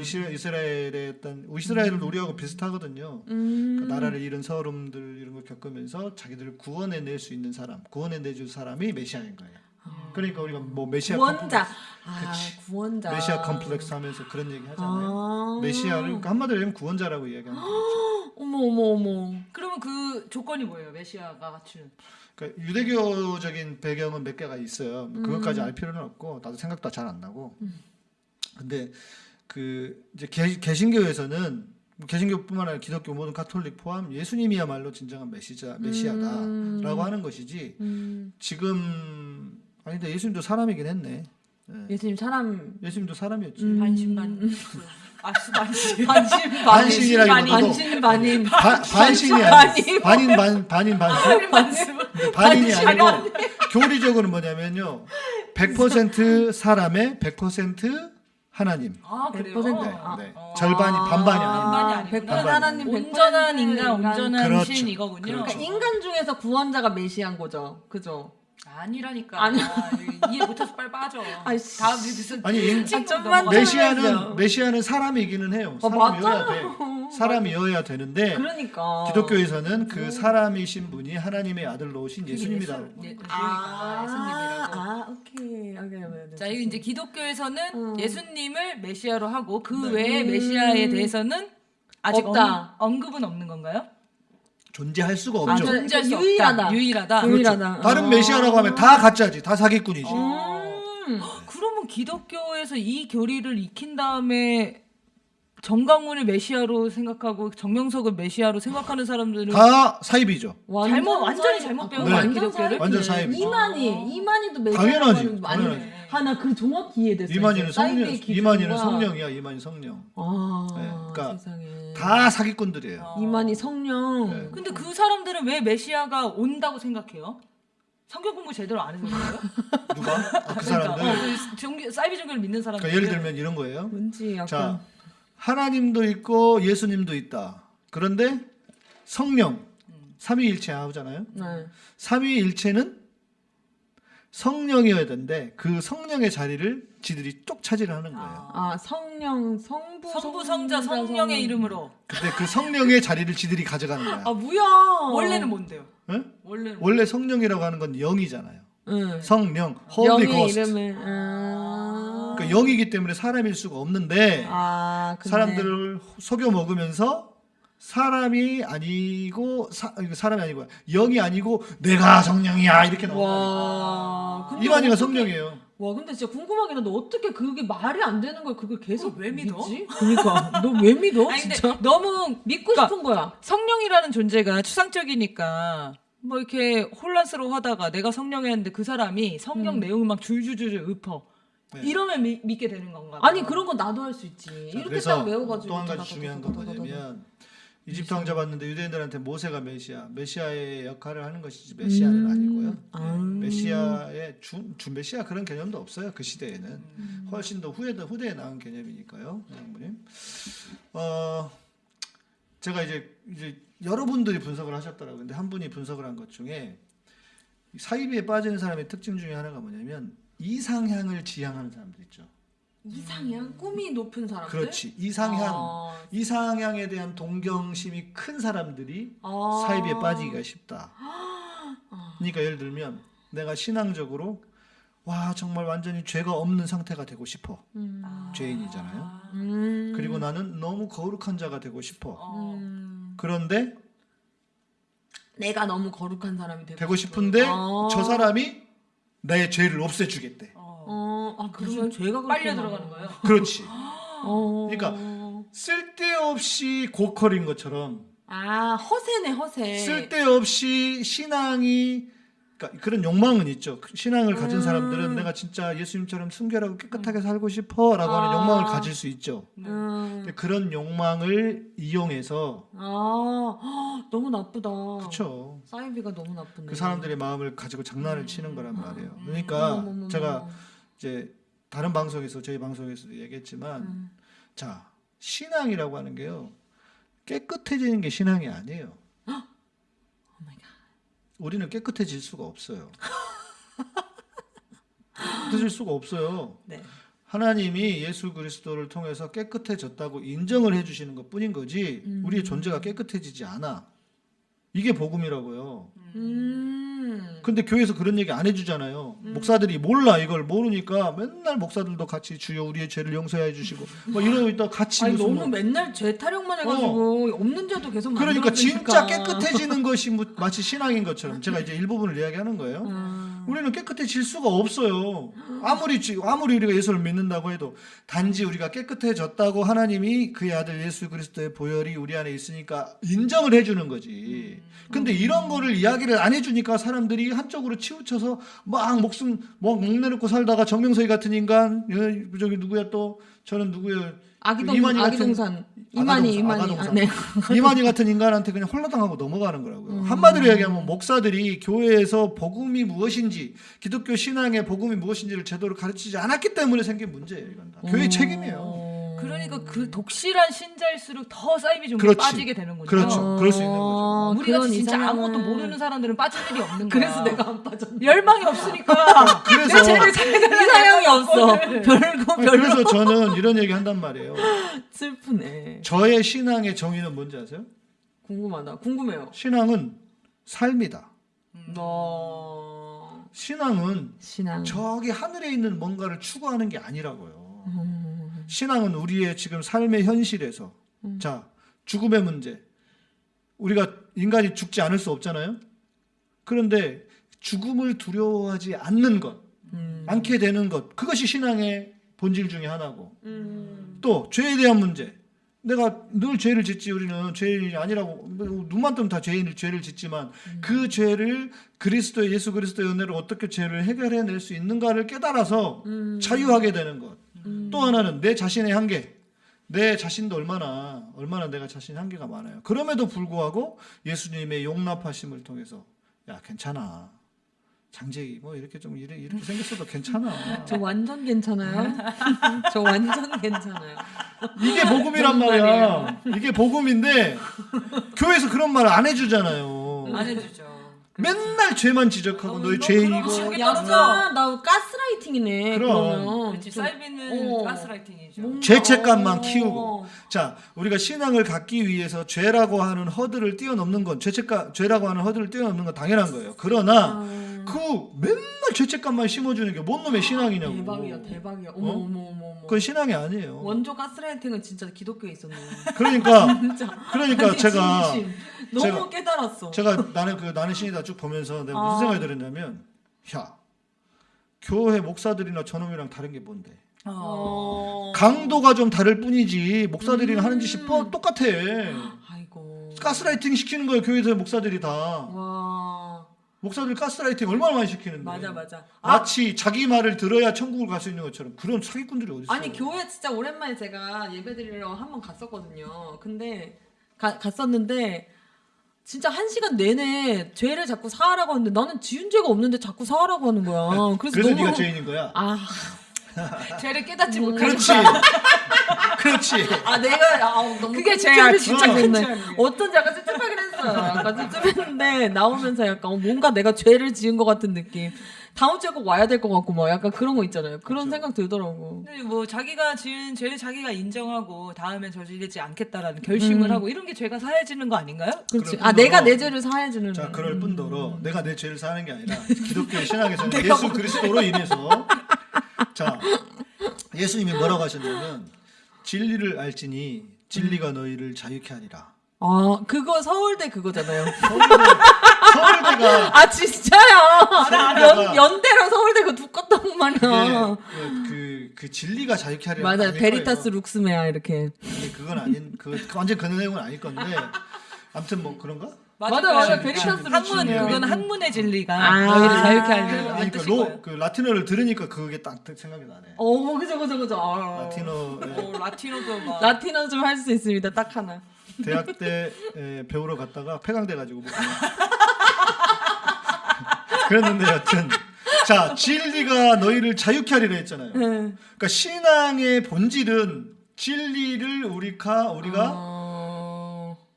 이스라, 이스라엘의 어떤 이스라엘은 우리하고 비슷하거든요. 음. 그 나라를 잃은 서름들 이런 걸 겪으면서 자기들을 구원해 낼 수 있는 사람, 구원해 내줄 사람이 메시아인 거예요. 그러니까 우리가 뭐 메시아 구원자 아. 구원자 메시아 컴플렉스 하면서 그런 얘기 하잖아요. 아. 메시아를 그러니까 한마디로 얘기하면 구원자라고 이야기하는 거죠. 어머 어머 어머 그러면 그 조건이 뭐예요? 메시아가 갖추는. 그러니까 유대교적인 배경은 몇 개가 있어요. 음. 그것까지 알 필요는 없고 나도 생각도 잘 안 나고. 근데 그 이제 개, 개신교에서는 개신교뿐만 아니라 기독교 모든 카톨릭 포함 예수님이야말로 진정한 메시자 메시아다라고 하는 것이지 음. 지금 아닌데 예수님도 사람이긴 했네. 예. 예수님 사람 예수님도 사람이었지. 음. 반신반. 아, 반신. 반신 반신이라기보다도 반신 반인 바, 반신이 아니고 반인 반 반인 반수. 반인이 아니고 교리적으로는 뭐냐면요. 100% 사람의 100% 하나님. 아, 그래요? 100%. 네, 아. 네. 절반이 반반이 아닙니다. 반반이 아, 아니구나. 100% 하나님 100% 온전한 인간, 인간. 온전한 그렇죠. 신 이거군요. 그렇죠. 그러니까 인간 중에서 구원자가 메시아인 거죠 그죠 아니라니까. 아니. 아, 이해 못해서 빨리 빠져. 아이씨. 다음 무슨 아니 인- 아, 메시아는. 메시아는 사람이기는 해요. 어, 사람이어야 돼. 사람이어야 되는데 그러니까 기독교에서는 그 사람이신 분이 하나님의 아들로 오신 예수님이다. 예, 아, 예수님이라고. 아 오케이 오케이 오케이 자, 이거 이제 기독교에서는 음. 예수님을 메시아로 하고 그 네. 외에 음. 메시아에 대해서는 아직 없다. 언, 언급은 없는 건가요? 존재할 수가 아, 없죠. 저- 존재할 수 유일하다. 없다. 유일하다. 그렇죠. 유일하다. 다른 어. 메시아라고 하면 다 가짜지. 다 사기꾼이지. 음. 그러면 기독교에서 이 교리를 익힌 다음에 정강훈을 메시아로 생각하고 정명석을 메시아로 생각하는 사람들은 다 사입이죠. 완전 잘못- 완전히 잘못 아, 배운 거야, 완전 기독교를? 사이비네. 완전 사이비죠. 이만희 이만희도 메시아 당연하지, 당연하지. 하나 그 정확히 이해됐어요. 이만희는 성령, 이만희는 성령이야. 이만희 성령. 아 네, 그러니까 세상에. 다 사기꾼들이에요. 어. 이만희 성령. 네. 근데 그 사람들은 왜 메시아가 온다고 생각해요? 성경 공부 제대로 안 해서 그래요? 누가? 아, 그 사람들. 그러니까, 어, 그 종교, 사이비 종교를 믿는 사람들. 그러니까 예를 들면 이런 거예요. 뭔지 약간 자, 하나님도 있고 예수님도 있다. 그런데 성령 삼위일체 하잖아요. 네. 삼위일체는 성령이어야 되는데 그 성령의 자리를 지들이 쪽 차지를 하는 거예요. 아 성령 성부 성부 성자 성령의 이름으로 근데 그 성령의 자리를 지들이 가져가는 거야. 아 뭐야? 원래는 뭔데요? 응? 원래는 원래 성령이라고 하는 건 영이잖아요. 응. 성령, Holy Ghost. 이름을 아. 그러니까 영이기 때문에 사람일 수가 없는데 아 근데 사람들을 속여 먹으면서 사람이 아니고 사, 사람이 아니고 영이 아니고 내가 성령이야 이렇게 나와. 이만희가 어떻게- 성령이에요. 와 근데 진짜 궁금하긴 한데 어떻게 그게 말이 안 되는 걸 그걸 계속 왜 믿어? 믿지? 그러니까 너 왜 믿어 아니, 진짜? 너무 믿고 그러니까 싶은 거야. 성령이라는 존재가 추상적이니까 뭐 이렇게 혼란스러워하다가 내가 성령이었는데 그 사람이 성령 음. 내용을 막 줄줄줄줄 읊어. 네. 이러면 미, 믿게 되는 건가? 아니 그런 건 나도 할 수 있지. 자, 이렇게 딱 외워가지고. 또 한 가지 중요한 건 뭐냐면 이집트 왕 잡았는데 유대인들한테 모세가 메시아, 메시아의 역할을 하는 것이지 메시아는 음. 아니고요. 아. 메시아의 주, 주 메시아 그런 개념도 없어요 그 시대에는 음. 훨씬 더 후에 후대에 나온 개념이니까요, 장모님. 어 제가 이제 이제 여러분들이 분석을 하셨더라고요. 근데 한 분이 분석을 한 것 중에 사이비에 빠지는 사람의 특징 중에 하나가 뭐냐면 이상향을 지향하는 사람들 있죠. 이상향 꿈이 높은 사람들. 그렇지 이상향 아. 이상향에 대한 동경심이 큰 사람들이 아. 사이비에 빠지기가 쉽다. 그러니까 예를 들면 내가 신앙적으로 와 정말 완전히 죄가 없는 상태가 되고 싶어. 음. 죄인이잖아요. 음. 그리고 나는 너무 거룩한 자가 되고 싶어. 음. 그런데 내가 너무 거룩한 사람이 되고, 되고 싶은데 아. 저 사람이 내 죄를 없애주겠대. 어, 아 그러면 죄가 빨려. 들어가는 거예요. 그렇지. 어. 그러니까 쓸데없이 고퀄인 것처럼 아 허세네 허세. 쓸데없이 신앙이 그러니까 그런 욕망은 있죠. 신앙을 가진 음. 사람들은 내가 진짜 예수님처럼 순결하고 깨끗하게 살고 싶어 라고 하는 아. 욕망을 가질 수 있죠. 음. 그런 욕망을 이용해서 아 헉, 너무 나쁘다. 그렇죠. 사이비가 너무 나쁘네. 그 사람들의 마음을 가지고 장난을 치는 거란 말이에요. 음. 그러니까. 제가 이제 다른 방송에서 저희 방송에서도 얘기했지만 음. 자 신앙이라고 하는 게요 깨끗해지는 게 신앙이 아니에요. Oh my God. 우리는 깨끗해질 수가 없어요. 깨끗해질 수가 없어요. 네. 하나님이 예수 그리스도를 통해서 깨끗해졌다고 인정을 해주시는 것 뿐인 거지 음. 우리의 존재가 깨끗해지지 않아. 이게 복음이라고요. 음. 근데 교회에서 그런 얘기 안 해주잖아요. 목사들이 몰라 이걸 모르니까 맨날 목사들도 같이 주여 우리의 죄를 용서해 주시고 막 이러고 있다 같이 아니 너무 뭐- 맨날 죄 타령만 해가지고 없는 죄도 계속 그러니까 만들어주니까. 진짜 깨끗해지는 것이 뭐- 마치 신앙인 것처럼 제가 이제 일부분을 이야기하는 거예요. 음. 우리는 깨끗해질 수가 없어요. 아무리 지- 아무리 우리가 예수를 믿는다고 해도 단지 우리가 깨끗해졌다고 하나님이 그의 아들 예수 그리스도의 보혈이 우리 안에 있으니까 인정을 해주는 거지. 근데 이런 거를 이야기를 안 해주니까 사람들이 한쪽으로 치우쳐서 막 목숨 뭐 목내놓고 살다가 정명석이 같은 인간 예, 저기 누구야 또 저는 누구야 아기동 이만희 같은- 아기동산 이만희 아가동산, 이만희 아가동산. 아, 네. 이만희 같은 인간한테 그냥 홀라당하고 넘어가는 거라고요. 음. 한마디로 얘기하면 목사들이 교회에서 복음이 무엇인지 기독교 신앙의 복음이 무엇인지를 제대로 가르치지 않았기 때문에 생긴 문제예요. 이건 다. 교회 음. 책임이에요. 그러니까 그 독실한 신자일수록 더 사이비 종교에 그렇지. 빠지게 되는군요. 그렇죠. 그럴 수 있는 거죠. 어, 우리가 진짜 이상향은- 아무것도 모르는 사람들은 빠질 일이 없는 거야. 그래서 내가 안 빠졌네. 열망이 없으니까 그래서 이상형이 없어. 별거 별거 그래서 저는 이런 얘기 한단 말이에요. 슬프네. 저의 신앙의 정의는 뭔지 아세요? 궁금하다. 궁금해요. 신앙은 삶이다. 너 신앙은 신앙. 저기 하늘에 있는 뭔가를 추구하는 게 아니라고요. 음. 신앙은 우리의 지금 삶의 현실에서 자 죽음의 문제 우리가 인간이 죽지 않을 수 없잖아요. 그런데 죽음을 두려워하지 않는 것, 음. 않게 되는 것 그것이 신앙의 본질 중에 하나고 음. 또 죄에 대한 문제. 내가 늘 죄를 짓지 우리는 죄인이 아니라고 뭐 눈만 뜨면 다 죄인을 죄를 짓지만 그 죄를 그리스도의 예수 그리스도의 은혜로 어떻게 죄를 해결해낼 수 있는가를 깨달아서 음. 자유하게 되는 것. 또 하나는 내 자신의 한계. 내 자신도 얼마나 얼마나 내가 자신 한계가 많아요. 그럼에도 불구하고 예수님의 용납하심을 통해서 야 괜찮아. 장재희 뭐 이렇게 좀 이래, 이렇게 생겼어도 괜찮아. 저 완전 괜찮아요. 저 완전 괜찮아요. 이게 복음이란 말이야. 이게 복음인데 교회에서 그런 말 안 해주잖아요. 안 해주죠. 맨날 죄만 지적하고 어, 너희 너 죄인이고. 그럼 약간 나 가스라이팅이네. 그럼. 그러면 그렇지. 좀- 사이비는 어. 가스라이팅이죠. 죄책감만 어. 키우고. 자, 우리가 신앙을 갖기 위해서 죄라고 하는 허들을 뛰어넘는 건 죄책감, 죄라고 하는 허들을 뛰어넘는 건 당연한 거예요. 그러나 아. 그 맨날 죄책감만 심어주는 게 뭔 놈의 신앙이냐고. 대박이야, 대박이야. 어머, 어? 어머, 어머, 어머. 그건 신앙이 아니에요. 원조 가스라이팅은 진짜 기독교에 있었네. 그러니까. 그러니까 아니, 제가 진심. 너무 제가- 깨달았어. 제가 나는 그 나는 신이다 쭉 보면서 내가 무슨 아. 생각이 들었냐면 야 교회 목사들이나 저놈이랑 다른 게 뭔데 어. 강도가 좀 다를 뿐이지 목사들이랑 음. 하는 짓이 뻔 똑같아 아이고. 가스라이팅 시키는 거예요 교회에서 목사들이 다 와. 목사들 가스라이팅 얼마나 많이 시키는데 맞아, 맞아. 아, 마치 자기 말을 들어야 천국을 갈 수 있는 것처럼 그런 사기꾼들이 어디 있어 아니 교회 진짜 오랜만에 제가 예배드리러 한 번 갔었거든요. 근데 가- 갔었는데 진짜 한 시간 내내 죄를 자꾸 사하라고 하는데 나는 지은 죄가 없는데 자꾸 사하라고 하는 거야. 그래서, 그래서 너무 네가 죄인인 거야. 아 죄를 깨닫지 그렇지. 그렇지. 아 내가 아, 너무 그게 큰 죄야, 죄를 진짜. 죄야, 그게. 어쩐지 약간 찝찝하긴 했어요. 약간 찝찝했는데 나오면서 약간 어, 뭔가 내가 죄를 지은 것 같은 느낌. 다음 주에 꼭 와야 될 것 같고 막 약간 그런 거 있잖아요. 그런 생각 들더라고. 근데 뭐 자기가 지은 죄를 자기가 인정하고 다음엔 저지르지 않겠다라는 결심을 음. 하고 이런 게 죄가 사해지는 거 아닌가요? 그렇지. 아 내가 내 죄를 사해주는. 자, 그럴 뿐더러 내가 내 죄를 사는 게 아니라 기독교 네, 신학에서는 예수 그리스도로 인해서 자 예수님이 뭐라고 하셨냐면 진리를 알지니 진리가 너희를 자유케 하리라. 아 그거 서울대 그거잖아요. 서울대, 서울대가 아 진짜요? 연. 연대로 서울대 그 두껍단 말이야. 그, 그 진리가 자유케 하리라. 맞아. Veritas lux mea 이렇게. 근데 그건 아닌 그 완전 그 내용은 아닐 건데 아무튼 뭐 그런가? 맞아, 맞아. 진- Veritas 진- 학문 그건. 학문의 진리가 아. 너희를 자유케 하는 아니 그, 거예요. 로, 그 라틴어를 들으니까 그게 딱 생각이 나네. 어 그죠 그죠 그죠. 아. 라틴어 예. 어, 라틴어도 막 라틴어 좀 할 수 있습니다. 딱 하나. 대학 때 에, 배우러 갔다가 폐강돼 가지고. 그랬는데 여튼 자 진리가 너희를 자유케 하리라 했잖아요. 네. 그러니까 신앙의 본질은 진리를 우리가 우리가 어...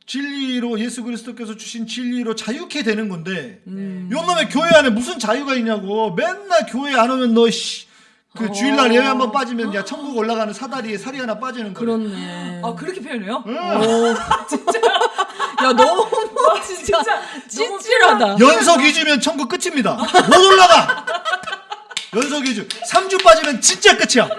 진리로 예수 그리스도께서 주신 진리로 자유케 되는 건데 음. 요놈의 교회 안에 무슨 자유가 있냐고 맨날 교회 안 오면 너그 주일날 예배 한번 빠지면 야 천국 올라가는 사다리에 살이 하나 빠지는 거야. 그렇네. 아 그렇게 표현해요? 응. 야 너무 진짜 찌질하다. 연속 2주면 천국 끝입니다. 못 올라가. 연속 2주. 3주 빠지면 진짜 끝이야.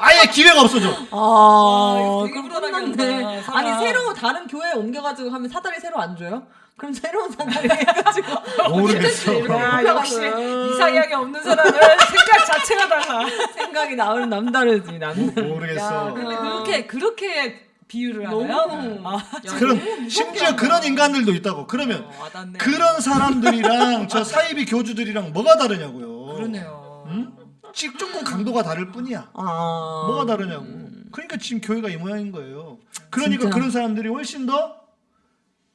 아예 기회가 없어져. 아, 이거 되게 그럼 사람. 아니 새로 다른 교회 옮겨가지고 하면 사다리 새로 안 줘요? 그럼 새로운 사다리 해가지고 모르겠어. 야 역시 음. 이상하게 없는 사람은 생각 자체가 달라. 생각이 나오는 남다르지 남. 모르겠어. 근데 그렇게 그렇게 비유를 하나요? 너무. 아, 그런 심지어 그런 인간들도 있다고. 그러면 어. 그런 사람들이랑 저 사이비 교주들이랑 뭐가 다르냐고요. 그러네요. 조금 강도가 다를 뿐이야. 아. 뭐가 다르냐고. 그러니까 지금 교회가 이 모양인 거예요. 그러니까 진짜. 그런 사람들이 훨씬 더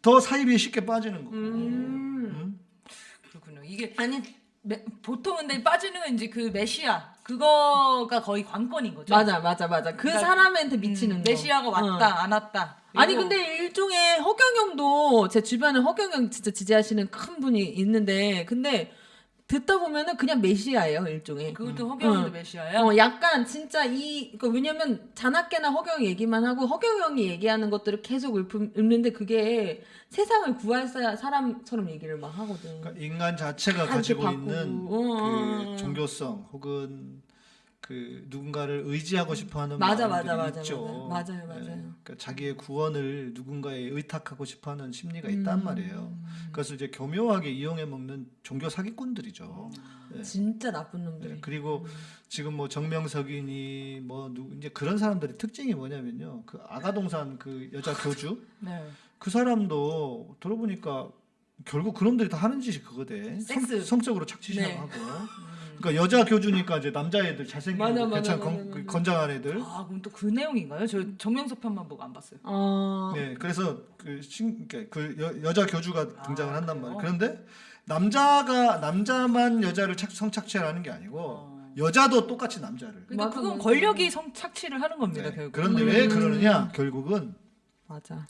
더 사이비에 쉽게 빠지는 거고. 음. 응? 그렇군요. 이게 아니 메- 보통은 근데 빠지는 건 이제 그 메시아 그거가 거의 관건인 거죠. 맞아 맞아 맞아 그 그러니까, 사람한테 미치는 음, 거. 메시아가 왔다 어. 안 왔다. 아니 근데 일종의 허경영도 제 주변에 허경영 진짜 지지하시는 큰 분이 있는데 근데 듣다 보면은 그냥 메시아예요 일종의. 그것도 허경영도 응. 메시아예요. 어 약간 진짜 이그 왜냐면 자나깨나 허경 얘기만 하고 허경영이 얘기하는 것들을 계속 읊, 읊는데 그게 세상을 구할 사, 사람처럼 얘기를 막 하거든. 그러니까 인간 자체가 다 가지고 이렇게 있는 바꾸고. 어, 어, 그 어. 종교성 혹은 그 누군가를 의지하고 싶어하는 맞아, 마음들이 맞아, 있죠. 맞아. 맞아요, 맞아요. 예, 그러니까 자기의 구원을 누군가에 의탁하고 싶어하는 심리가 있단 음. 말이에요. 그래서 이제 교묘하게 이용해 먹는 종교 사기꾼들이죠. 예. 진짜 나쁜 놈들이. 예, 그리고 지금 뭐 정명석이니 뭐 누, 이제 그런 사람들의 특징이 뭐냐면요. 그 아가동산 그 여자 교주 네. 그 사람도 들어보니까 결국 그놈들이 다 하는 짓이 그거대. 섹스. 성, 적으로 착취 네. 그러니까 여자 교주니까 이제 남자애들 잘생기고 맞아, 맞아, 괜찮 맞아, 건, 맞아. 건장한 애들. 아 그럼 또 그 내용인가요? 저 정명석 편만 보고 안 봤어요. 어. 네, 그래서 그, 신, 그러니까 그 여, 여자 교주가 등장을 아, 한단? 말이에요. 그런데 남자가 남자만 여자를 착, 성착취를 하는 게 아니고 어. 여자도 똑같이 남자를. 그러니까 맞아, 그건 맞아. 권력이 성 착취를 하는 겁니다. 네, 결국. 그런데 왜 그러느냐? 결국은 맞아.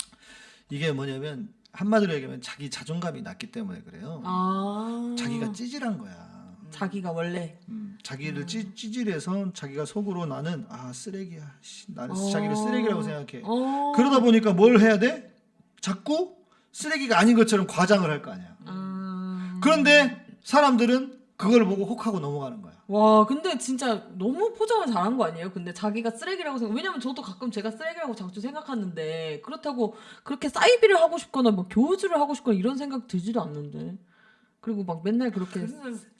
이게 뭐냐면 한마디로 얘기하면 자기 자존감이 낮기 때문에 그래요. 아. 자기가 찌질한 거야. 자기가 원래 음, 자기를 찌, 찌질해서 자기가 속으로 나는 아 쓰레기야. 씨, 나는 어. 자기를 쓰레기라고 생각해. 어. 그러다 보니까 뭘 해야 돼? 자꾸 쓰레기가 아닌 것처럼 과장을 할 거 아니야. 아. 그런데 사람들은 그걸 보고 혹하고 넘어가는 거야. 와, 근데 진짜 너무 포장을 잘한 거 아니에요? 근데 자기가 쓰레기라고 생각, 왜냐면 저도 가끔 제가 쓰레기라고 자주 생각하는데, 그렇다고 그렇게 사이비를 하고 싶거나, 뭐 교주를 하고 싶거나 이런 생각 들지도 않는데. 그리고 막 맨날 그렇게.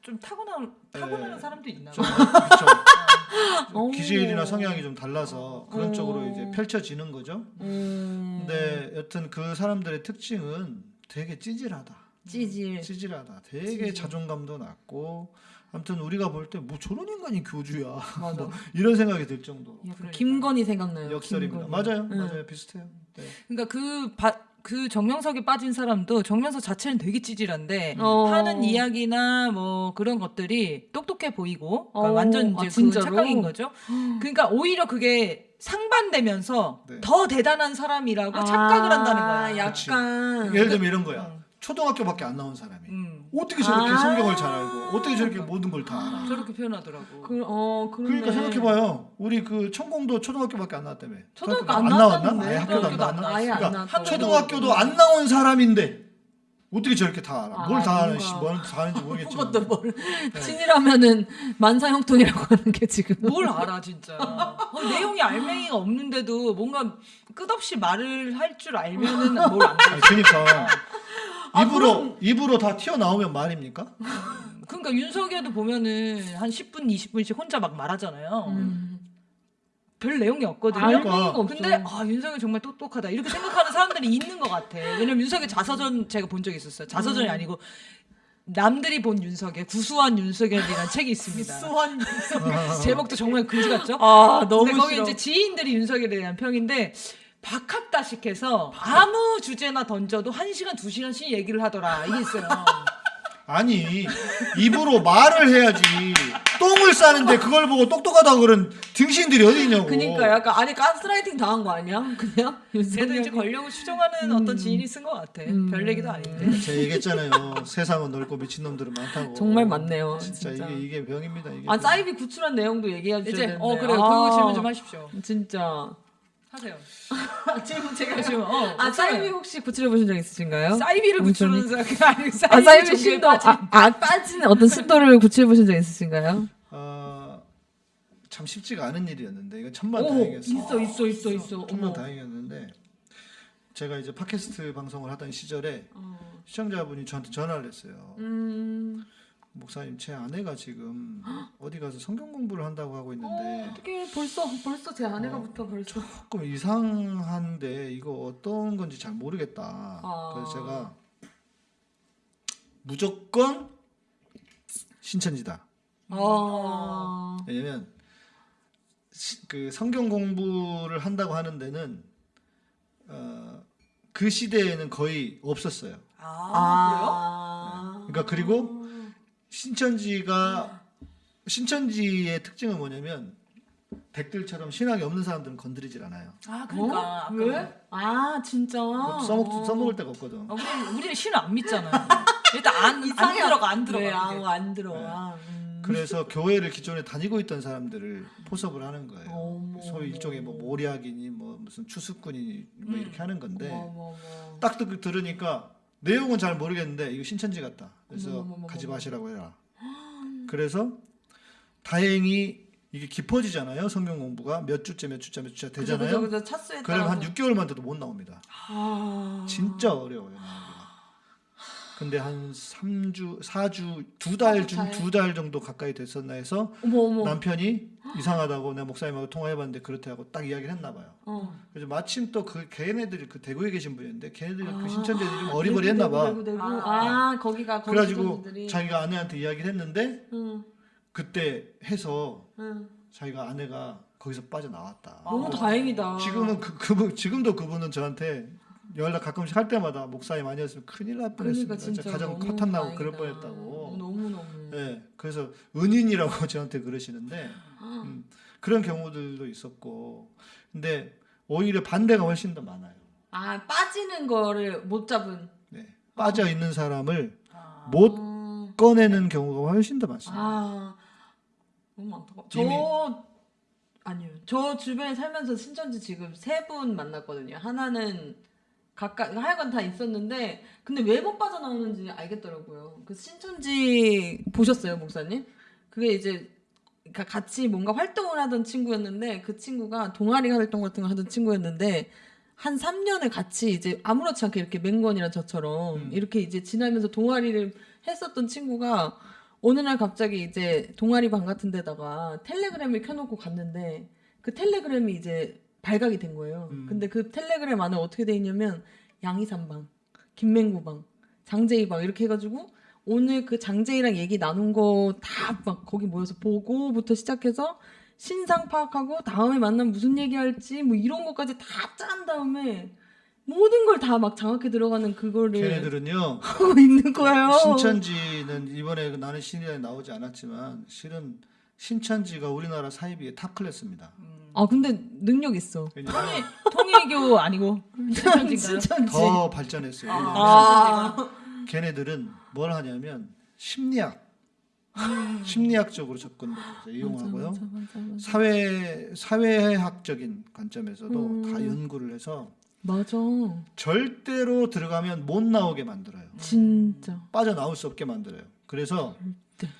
좀 타고난 타고나는 네. 사람도 있나 좀, 봐요. 그쵸. 어. 기질이나 성향이 좀 달라서 그런 어. 쪽으로 이제 펼쳐지는 거죠. 음, 근데 여튼 그 사람들의 특징은 되게 찌질하다. 찌질. 찌질하다. 되게 찌질. 자존감도 낮고 아무튼 우리가 볼 때 뭐 저런 인간이 교주야. 맞아. 뭐 이런 생각이 들 정도로 약간 그러니까. 김건희 생각나요. 역설입니다. 김건희. 맞아요. 응. 맞아요. 비슷해요. 네. 그러니까 그 바, 그 정명석에 빠진 사람도 정명석 자체는 되게 찌질한데 어. 하는 이야기나 뭐 그런 것들이 똑똑해 보이고 그러니까 어. 완전 아, 이제 그 진짜로? 착각인 거죠. 그러니까 오히려 그게 상반되면서 네. 더 대단한 사람이라고 착각을 한다는 거야. 아, 약간 예를 들면 이런 거야. 초등학교밖에 안 나온 사람이 음, 어떻게 저렇게 아. 성경을 잘 알고 어떻게 저렇게 모든 걸 다 알아? 저렇게 표현하더라고. 그, 어. 그러니까 생각해봐요. 우리 그 천공도 초등학교밖에 안 나왔다며. 초등학교 안 나왔나? 나왔다는데. 아예 학교도 안 초등학교도 안 나왔나? 아예 안 그러니까. 초등학교도 안 나온 사람인데 어떻게 저렇게 다 알아? 아, 뭘다 아는. 씨, 뭘다 아는지 모르겠지만. 그것도 뭘 친이라면은 만사형통이라고 하는 게 지금 뭘 알아 진짜. 어, 내용이 알맹이가 없는데도 뭔가 끝없이 말을 할 줄 알면은 뭘안 돼. 아니, 그러니까 아, 입으로 입으로 다 튀어나오면 말입니까? 그러니까 윤석열도 보면은 한 10분 20분씩 혼자 막 말하잖아요. 음. 별 내용이 없거든요. 알맹이가 없죠. 근데 아 윤석열 정말 똑똑하다 이렇게 생각하는 사람들이 있는 것 같아. 왜냐면 윤석열 자서전 제가 본 적이 있었어요. 자서전이 음. 아니고 남들이 본 윤석열 구수한 윤석열이라는 책이 있습니다. 수원 제목도 정말 그지 같죠? 아 너무 근데 거기 싫어. 이제 지인들이 윤석열에 대한 평인데 박학다식해서 아무 주제나 던져도 한 시간 두 시간씩 얘기를 하더라 이게 있어요. 아니 입으로 말을 해야지. 똥을 싸는데 그걸 보고 똑똑하다고 그런 등신들이 어디 있냐고. 그니까 약간 아니 가스라이팅 당한 거 아니야? 그냥 그래도 이제 윤석열이 권력을 추종하는 어떤 지인이 쓴 것 같아. 음. 별 얘기도 아닌데. 제가 얘기했잖아요. 세상은 넓고 미친 놈들은 많다고. 정말 많네요, 진짜, 진짜. 이게 이게 병입니다. 이게. 아 병. 사이비 구출한 내용도 얘기해 주셔야 이제 되는데 어 그래요. 아, 그 질문 좀 하십시오. 진짜 하세요. 지금 제가 지금 어 아 사이비 혹시 구출해 보신 적 있으신가요? 사이비를 구출하는 사람 아니 사이비, 아 신도 빠진- 아, 아 빠지는 어떤 신도를 구출해 보신 적 있으신가요? 어, 참 쉽지가 않은 일이었는데 이건 천만 오 다행이었어요. 있어 있어 있어 있어. 천만. 다행이었는데 제가 이제 팟캐스트 방송을 하던 시절에 어. 시청자분이 저한테 전화를 했어요. 음 목사님 제 아내가 지금 어디 가서 성경 공부를 한다고 하고 있는데 어떻게 벌써 벌써 제 아내가부터 벌써 조금 이상한데 이거 어떤 건지 잘 모르겠다. 아. 그래서 제가 무조건 신천지다. 아 왜냐면 시- 그 성경 공부를 한다고 하는 데는 어, 그 시대에는 거의 없었어요. 아, 그러니까 그리고 신천지가 신천지의 특징은 뭐냐면 백들처럼 신앙이 없는 사람들은 건드리질 않아요. 아 그러니까 어? 왜? 아 진짜 그것도 써먹 써먹을 데가 없거든. 아, 우리 우리는 신을 안 믿잖아요. 일단 안, 안. 들어가 안 들어가. 네, 안 들어와. 음. 그래서 교회를 기존에 다니고 있던 사람들을 포섭을 하는 거예요. 어머, 소위 일종의 뭐 모략이니 뭐 무슨 추수꾼이니 뭐 이렇게 하는 건데. 딱 듣, 들으니까 내용은 잘 모르겠는데 이거 신천지 같다. 그래서 어머머머머. 가지 마시라고 해라. 그래서 다행히 이게 깊어지잖아요. 성경 공부가 몇 주째 몇 주째 몇 주째 그죠, 되잖아요. 그죠, 그죠. 차수에 그럼 한 따라서. 6개월만 돼도 못 나옵니다. 아. 진짜 어려워요. 근데 한 3주, 4주, 두 달, 중, 달. 두달 정도 가까이 됐었나 해서 어머 어머. 남편이 이상하다고 내가 목사님하고 통화해봤는데 그렇다고 딱 이야기를 했나 봐요. 어. 그래서 마침 또 그 걔네들이 그 대구에 계신 분이었는데 걔네들이 아. 그 신천지들이 좀 어리버리했나 봐. 대구, 대구, 대구. 아. 아, 거기가 거기 그래가지고 분들이. 자기가 아내한테 이야기를 했는데 응, 그때 해서 응. 자기가 아내가 거기서 빠져나왔다. 너무 다행이다. 지금은 그 그분 지금도 그분은 저한테 연락 가끔씩 할 때마다 목사님 아니었으면 큰일 날 뻔했습니다. 그러니까 진짜 가정 커탄 나고. 그럴 뻔했다고. 너무 너무. 네, 그래서 은인이라고 저한테 그러시는데 음, 그런 경우들도 있었고, 근데 오히려 반대가 훨씬 더 많아요. 아 빠지는 거를 못 잡은. 네, 빠져 있는 사람을 아. 못 음. 꺼내는 경우가 훨씬 더 많습니다. 아 너무 안타까. 저 아니요. 저 주변에 살면서 신천지 지금 세 분 만났거든요. 하나는 각각 하여간 다 있었는데 근데 왜 못 빠져나오는지 알겠더라고요. 그 신천지 보셨어요, 목사님? 그게 이제 그러니까 같이 뭔가 활동을 하던 친구였는데 그 친구가 동아리 활동 같은 거 하던 친구였는데 한 3년을 같이 이제 아무렇지 않게 이렇게 맹건이랑 저처럼 음. 이렇게 이제 지나면서 동아리를 했었던 친구가 어느 날 갑자기 이제 동아리 방 같은 데다가 텔레그램을 켜놓고 갔는데 그 텔레그램이 이제 발각이 된 거예요. 음. 근데 그 텔레그램 안에 어떻게 돼 있냐면 양이산방, 김맹구방, 장제이방 이렇게 해가지고 오늘 그 장제이랑 얘기 나눈 거 다 막 거기 모여서 보고부터 시작해서 신상 파악하고 다음에 만나면 무슨 얘기할지 뭐 이런 것까지 다 짠 다음에 모든 걸 다 막 장악해 들어가는 그거를 걔네들은요. 하고 있는 거예요. 신천지는 이번에 그 나는 신이에 나오지 않았지만 실은 신천지가 우리나라 사이비의 top class입니다. 아 근데 능력 있어. 왜냐면 통일교 아니고 신천지인가요? 신천지. 더 발전했어요. 왜냐면 아. 걔네들은 뭘 하냐면 심리학, 심리학적으로 접근을 이용하고요. 맞아, 맞아, 맞아. 사회 사회학적인 관점에서도 음. 다 연구를 해서 맞아. 절대로 들어가면 못 나오게 만들어요. 진짜. 빠져 나올 수 없게 만들어요. 그래서 절대.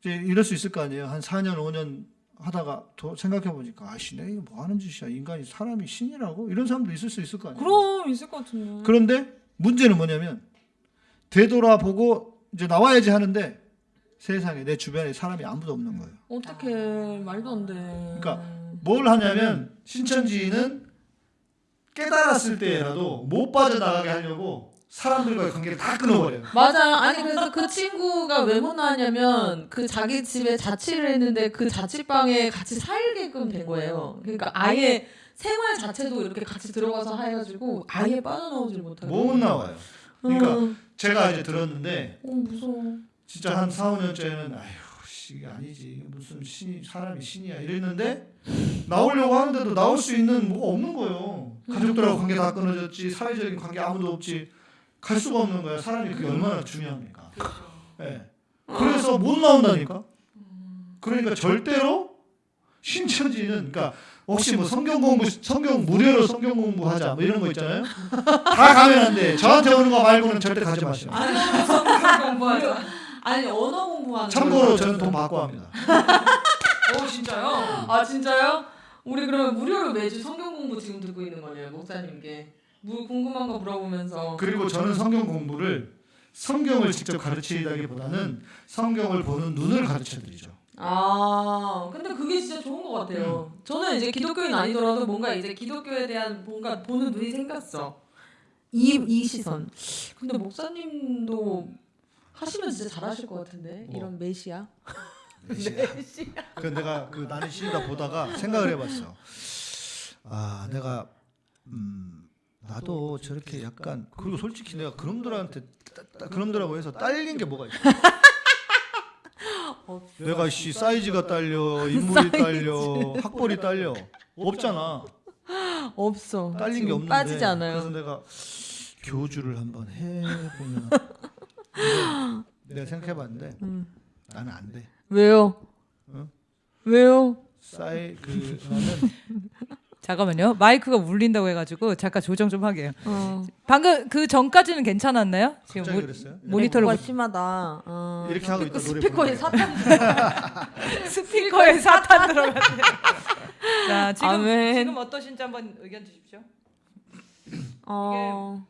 이제 이럴 수 있을 거 아니에요. 한 4년 5년 하다가 더 생각해 보니까 아씨 내가 이거 뭐 하는 짓이야. 인간이 사람이 신이라고 이런 사람도 있을 수 있을 거 아니에요. 그럼 있을 것 같은데. 그런데 문제는 뭐냐면 되돌아보고 이제 나와야지 하는데 세상에 내 주변에 사람이 아무도 없는 거예요. 어떻게 말도 안 돼. 그러니까 뭘 하냐면 신천지는 깨달았을 때라도 못 빠져나가게 하려고 사람들과의 관계를 다 끊어버려요. 맞아. 아니 그래서 그 친구가 왜 못 나왔냐면 그 자기 집에 자취를 했는데 그 자취방에 같이 살게끔 된 거예요. 그러니까 아예 생활 자체도 이렇게 같이 들어가서 해가지고 아예 빠져나오질 못하고. 못 나와요. 그러니까 어, 제가 이제 들었는데 어 무서워. 진짜 한 4, 5년째는 아휴 씨, 이게 아니지 무슨 신이 사람이 신이야 이랬는데 나오려고 하는데도 나올 수 있는 뭐가 없는 거예요 가족들하고 관계 다 끊어졌지 사회적인 관계 아무도 없지 갈 수가 없는 거야 사람이 그게 얼마나 중요합니까 예. 그래서 못 나온다니까 그러니까 절대로 신천지는 그러니까 혹시 뭐 성경 공부 성경 무료로 성경 공부하자 뭐 이런 거 있잖아요 다 가면 안 돼 저한테 오는 거 말고는 절대 가지 아니 성경 공부하자. 아니 언어 공부하는. 참고로 거. 저는 돈 받고 합니다. 어 진짜요? 아 진짜요? 우리 그러면 무료로 매주 성경 공부 지금 듣고 있는 거네요 목사님께. 뭐 궁금한 거 물어보면서. 그리고 저는 성경 공부를 성경을 직접 가르치다기보다는 성경을 보는 눈을 가르쳐 드리죠. 아, 근데 그게 진짜 좋은 것 같아요. 저는 이제 기독교인 아니더라도 뭔가 이제 기독교에 대한 뭔가 보는 눈이 생겼어. 이, 이 시선. 근데 목사님도 하시면 진짜 잘하실 것 같은데 뭐? 이런 메시아. 그 내가 그 나는 시다 보다가 생각을 해봤어. 아 내가 음 나도 저렇게 약간 그리고 솔직히 내가 그놈들한테 따- 따- 그놈들하고 해서 딸린 게 뭐가 있어? 내가 씨 사이즈가 딸려 인물이 딸려 학벌이 딸려 없잖아. 없어. 딸린 게 없는데 빠지지 않아요. 그래서 내가 교주를 한번 해보면 내가 생각해봤는데 음. 나는 안 돼. 왜요? 응? 왜요? 싸이 그 나는 잠깐만요. 마이크가 울린다고 해가지고 잠깐 조정 좀 하게요. 어. 방금 그 전까지는 괜찮았나요? 지금 모, 그랬어요? 모니터를 뭐가 심하다. 어. 이렇게 하고 있다 스피커에. 사탄. 스피커에 사탄 들어갔네. 자 지금 아멘. 지금 어떠신지 한번 의견 주십시오. 어.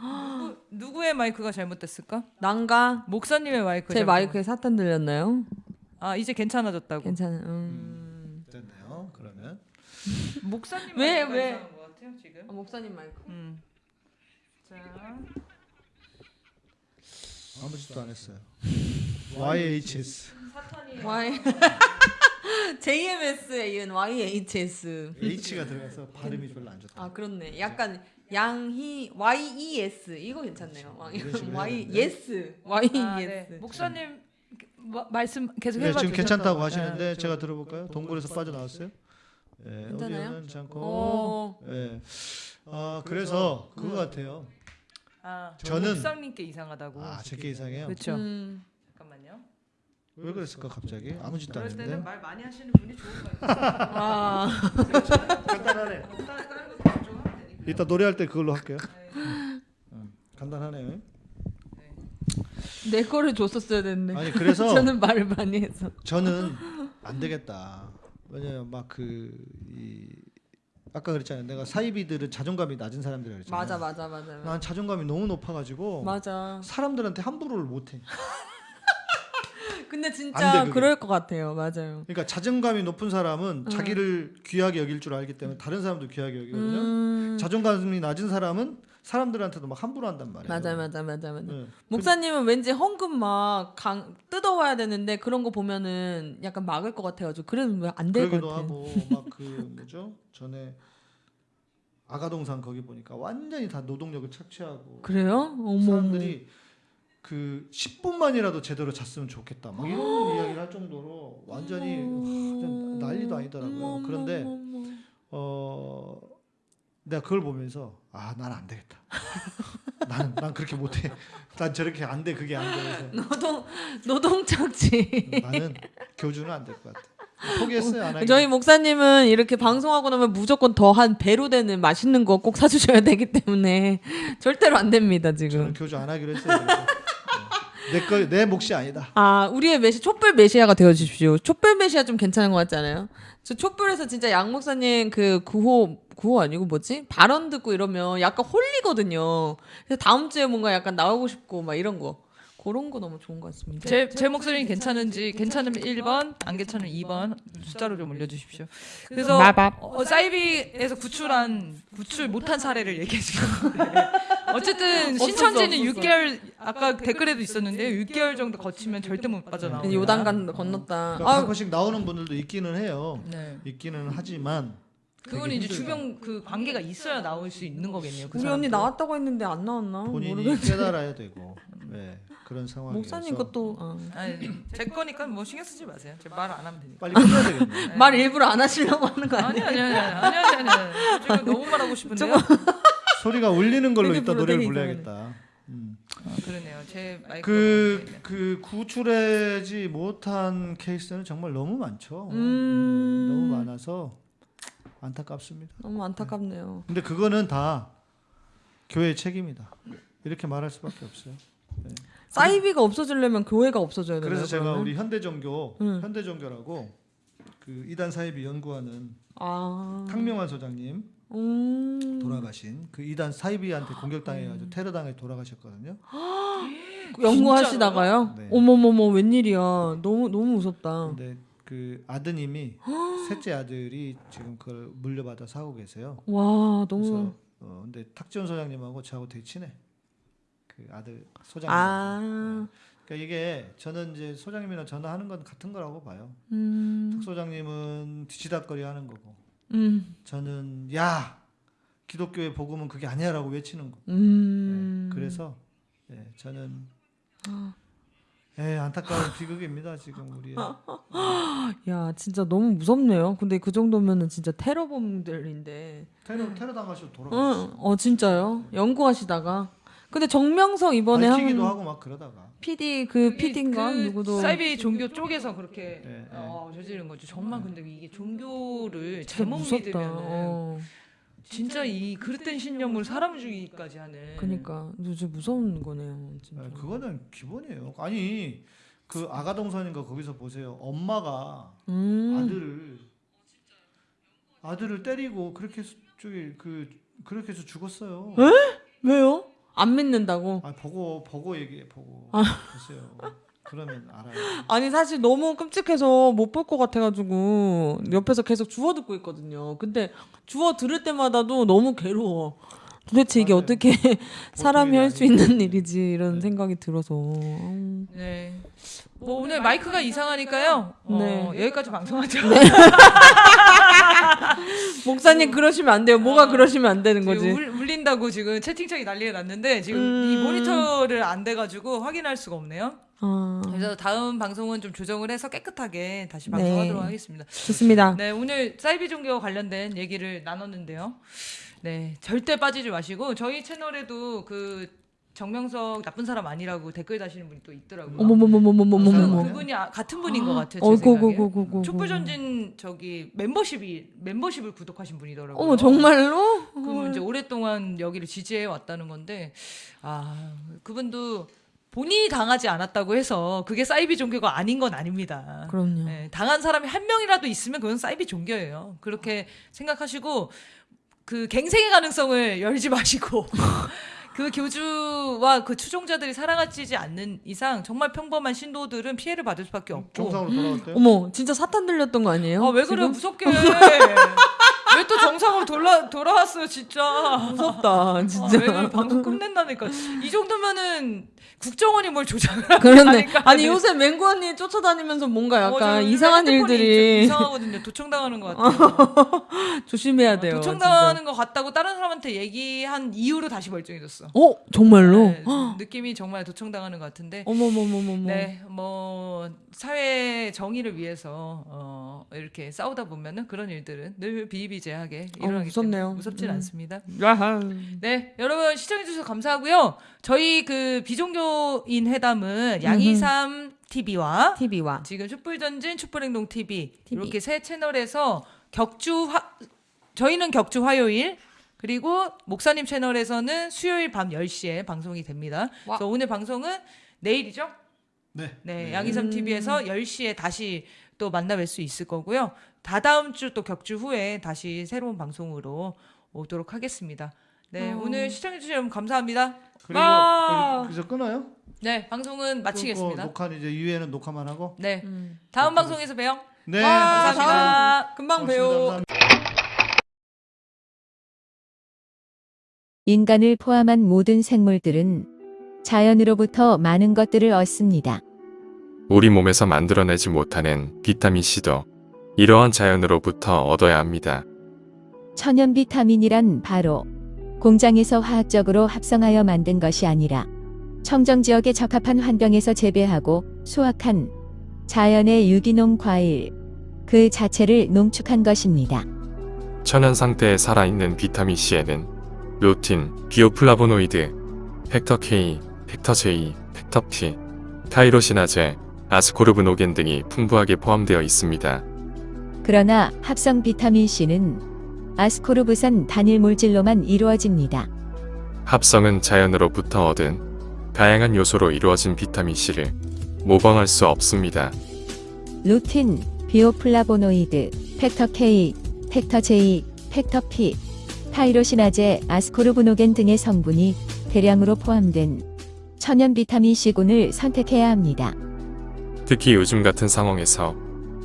누구, 누구의 마이크가 잘못됐을까? 난가? 목사님의 마이크. 제 잘못- 마이크에 사탄 들렸나요? 아 이제 괜찮아졌다고. 괜찮아. 음. 그러면 목사님 왜, 왜? 것 같아요 지금. 아, 목사님 마이크. 음. 자 아무 짓도 안 했어요. YHS Y JMS에 이은 YHS. H가 들어가서 발음이 별로 안 좋다. 아 그렇네. 약간 양희 YES 이거 괜찮네요. 왕- 이런 식으로 Y 해야 되는데. yes Y 아, yes. 네. 목사님 마- 말씀 계속 네, 해봐 지금 주세요. 괜찮다고 네, 하시는데 좀. 제가 들어볼까요? 동굴에서 빠져나왔어요? 예, 괜찮아요? 어디는 않고. 어. 예. 아 그래서 그거 같아요. 아, 저는- 목사님께 이상하다고. 아 제게 이상해요. 그렇죠. 음. 잠깐만요. 왜 그랬을까 갑자기? 아무 짓도 안 그럴 때는 했는데. 말 많이 하시는 분이 좋은 거 같아요. 아. 간단하네. 이따 노래할 때 그걸로 할게요. 음, 간단하네요. 내 거를 줬었어야 됐네. 아니 그래서 저는 말을 많이 해서. 저는 안 되겠다. 왜냐면 막그이 아까 그랬잖아요. 내가 사이비들은 자존감이 낮은 사람들이라 그랬잖아요. 맞아 맞아 맞아. 맞아. 난 자존감이 너무 높아가지고 맞아. 사람들한테 함부로를 못해. 근데 안 돼, 진짜 그게. 그럴 것 같아요. 맞아요. 그러니까 자존감이 높은 사람은 음. 자기를 귀하게 여길 줄 알기 때문에 다른 사람도 귀하게 여기거든요. 음. 자존감이 낮은 사람은 사람들한테도 막 함부로 한단 말이에요. 맞아 맞아 맞아 맞아. 네. 목사님은 왠지 헌금 막 강, 뜯어와야 되는데 그런 거 보면은 약간 막을 것 같아가지고 그래도 안될것 그러기도 같아. 하고 막 그 뭐죠? 전에 아가동산 거기 보니까 완전히 다 노동력을 착취하고 그래요? 어머. 사람들이 그 10분만이라도 제대로 잤으면 좋겠다. 막 이런 이야기를 할 정도로 완전히 완전 난리도 아니더라고요. 그런데 어 내가 그걸 보면서 아 난 안 되겠다. 나는 난 그렇게 못해. 난 저렇게 안 돼. 그게 안 돼. 노동 노동 착취. 나는 교주는 안 될 것 같아. 포기했어요. 안. 저희 목사님은 이렇게 방송하고 나면 무조건 더 한 배로 되는 맛있는 거 꼭 사주셔야 되기 때문에 절대로 안 됩니다 지금. 교주 안 하기로 했어요. 내 거 내 몫이 아니다. 아 우리의 메시 촛불 메시아가 되어 주십시오. 촛불 메시아 좀 괜찮은 것 같지 않아요? 저 촛불에서 진짜 양 목사님 그 구호 구호 아니고 뭐지 발언 듣고 이러면 약간 홀리거든요. 그래서 다음 주에 뭔가 약간 나오고 싶고 막 이런 거 그런 거 너무 좋은 것 같습니다. 제, 제 목소리 괜찮은지 괜찮으면 1번 안 괜찮으면 2번 숫자로 좀 올려주십시오. 그래서 마밥. 어, 사이비에서 구출한 구출 못한 사례를 얘기해 주셨는데 어쨌든 신천지는 없었어. 6개월 아까 댓글에도 있었는데 6개월 정도 거치면 절대 못 빠져나옵니다. 요단간 건넜다. 그러니까 아, 가끔씩 나오는 분들도 있기는 해요. 네. 있기는 하지만 그건 이제 주변 그 관계가 있어야 나올 수 있는 거겠네요. 그 우리 언니 사람들은. 나왔다고 했는데 안 나왔나? 본인이 모르겠. 깨달아야 되고 네, 그런 상황이어서 목사님 것도 어. 아니, 제 거니까 뭐 신경 쓰지 마세요. 제 말 안 하면 되니까. 빨리 끝내야 되겠네. 말 일부러 안 하시려고 하는 거 아니 아니에요? 아니 아니 아니 아니 아니. 지금 너무 말하고 싶은데요. 소리가 울리는 걸로 되게 이따 노래를 되게 불러야겠다. 음. 아, 그러네요. 제 마이크 그, 그 구출하지 못한 케이스는 정말 너무 많죠. 음. 너무 많아서 안타깝습니다. 너무 안타깝네요. 근데 그거는 다 교회의 책임이다. 이렇게 말할 수밖에 없어요. 사이비가 없어지려면 교회가 없어져야 되나요? 그래서 제가 그러면? 우리 현대종교, 음. 현대종교라고 그 이단 사이비 연구하는 아, 탕명환 소장님 음, 돌아가신 그 이단 사이비한테 공격당해가지고 테러당해 돌아가셨거든요. 연구하시다가요? 네. 어머머머 웬일이야? 너무 너무 무섭다. 근데 그 아드님이 셋째 아들이 지금 그걸 물려받아서 하고 계세요. 와 너무 어 근데 탁지원 소장님하고 저하고 되게 친해. 그 아들 소장님. 아, 그러니까 이게 저는 이제 소장님이랑 전화하는 건 같은 거라고 봐요. 음, 탁 소장님은 뒤치다거리 하는 거고 음, 저는 야 기독교의 복음은 그게 아니야라고 외치는 거. 음. 네, 그래서 예, 저는 예, 안타까운 비극입니다 지금 우리. 야 진짜 너무 무섭네요. 근데 그 정도면은 진짜 테러범들인데. 테러 테러 당하셔서 돌아가셨어요. 응, 어 진짜요? 연구하시다가. 근데 정명석 이번에 밝히기도 한 하고 막 그러다가. PD 그 PD인가 그 누구도 사이비 종교 쪽에서 그렇게 네, 네. 어, 저지른 거죠. 정말 근데 이게 종교를 잘못 무섭다. 믿으면 어. 진짜 이 그릇된 신념을 사람 죽이기까지 하는. 그니까 진짜 무서운 거네요. 진짜. 네, 그거는 기본이에요. 아니 그 아가동선인가 거기서 보세요. 엄마가 음. 아들을 아들을 때리고 그렇게 해서 저기 그 그렇게 해서 죽었어요. 왜요? 안 믿는다고? 아 보고 보고 얘기해 보고 아. 보세요. 그러면 알아요. 아니 사실 너무 끔찍해서 못 볼 것 같아가지고 옆에서 계속 주워 듣고 있거든요. 근데 주워 들을 때마다도 너무 괴로워. 도대체 이게 맞아요. 어떻게 사람이 할 수. 있는 일이지 이런 네. 생각이 들어서. 음. 네. 뭐 오늘 마이크가 이상하니까요. 어, 네. 여기까지 방송하죠. 목사님 그러시면 안 돼요. 뭐가 그러시면 안 되는 거지? 울, 울린다고 지금 채팅창이 난리가 났는데 지금 음. 이 모니터를 안 돼가지고 확인할 수가 없네요. 아, 그래서 다음 방송은 좀 조정을 해서 깨끗하게 다시 네. 방송하도록 하겠습니다. 좋습니다. 네, 오늘 사이비 종교 관련된 얘기를 나눴는데요. 네, 절대 빠지지 마시고 저희 채널에도 그 정명석 나쁜 사람 아니라고 댓글 다시는 분이 또 있더라고요. 그래서 어머머머머머머머머. 그분이 아- 같은 분인 것 같아요. 제 어, 생각에. 고고고고고. 촛불 전진 저기 멤버십이 멤버십을 구독하신 분이더라고요. 어머 정말로? 그분 이제 오랫동안 여기를 지지해 왔다는 건데 아 그분도 본인이 당하지 않았다고 해서 그게 사이비 종교가 아닌 건 아닙니다. 그럼요. 네, 당한 사람이 한 명이라도 있으면 그건 사이비 종교예요. 그렇게 생각하시고 그 갱생의 가능성을 열지 마시고 그 교주와 그 추종자들이 사랑하지 않는 이상 정말 평범한 신도들은 피해를 받을 수밖에 없고 정상으로 돌아왔대요. 어머 진짜 사탄 들렸던 거 아니에요? 아, 왜 그래 지금? 무섭게 왜왜또 정상으로 돌아 돌아왔어요 진짜. 무섭다 진짜. 왜 방송 끝낸다니까. 이 정도면은 국정원이 뭘 조작을 하니까. 그런데 아니 요새 맹구 언니 쫓아다니면서 뭔가 어, 약간 저 이상한 일들이 좀 이상하거든요. 도청당하는 것 같아요. 조심해야 돼요. 도청당하는 것 같다고 다른 사람한테 얘기한 이후로 다시 멀쩡해졌어. 어 정말로? 네, 느낌이 정말 도청당하는 것 같은데. 어머머머머머. 네, 뭐 사회 정의를 위해서 어, 이렇게 싸우다 보면은 그런 일들은 늘 비일비재하게 일어나기 무섭네요. 때문에 무섭진 음. 않습니다. 야하. 네, 여러분 시청해 주셔서 감사하고요. 저희 그 비종교인 회담은 양이삼 TV와 TV와 지금 촛불전진 촛불행동 TV, TV. 이렇게 세 채널에서 격주 화 저희는 격주 화요일 그리고 목사님 채널에서는 수요일 밤 10시에 방송이 됩니다. 와. 그래서 오늘 방송은 내일이죠? 네. 네, 양이삼 TV에서 10시에 다시 또 만나 뵐 수 있을 거고요. 다다음 주 또 격주 후에 다시 새로운 방송으로 오도록 하겠습니다. 네, 어. 오늘 시청해 주셔서 여러분 감사합니다. 그리고 와. 여기서 끊어요? 네, 방송은 마치겠습니다. 녹화 이제 이후에는 녹화만 하고. 네, 음. 다음 방송에서 봬요. 네. 와, 감사합니다. 금방 고맙습니다. 배워. 감사합니다. 인간을 포함한 모든 생물들은 자연으로부터 많은 것들을 얻습니다. 우리 몸에서 만들어내지 못하는 비타민C도 이러한 자연으로부터 얻어야 합니다. 천연 비타민이란 바로 공장에서 화학적으로 합성하여 만든 것이 아니라 청정 지역에 적합한 환경에서 재배하고 수확한 자연의 유기농 과일 그 자체를 농축한 것입니다. 천연 상태에 살아있는 비타민C에는 루틴, 비오플라보노이드, factor K, factor J, factor P, 타이로시나제, 아스코르브노겐 등이 풍부하게 포함되어 있습니다. 그러나 합성 비타민 C는 아스코르브산 단일 물질로만 이루어집니다. 합성은 자연으로부터 얻은 다양한 요소로 이루어진 비타민C를 모방할 수 없습니다. 루틴, 비오플라보노이드, factor K, factor J, factor P, 타이로시나제, 아스코르브노겐 등의 성분이 대량으로 포함된 천연 비타민 C군을 선택해야 합니다. 특히 요즘 같은 상황에서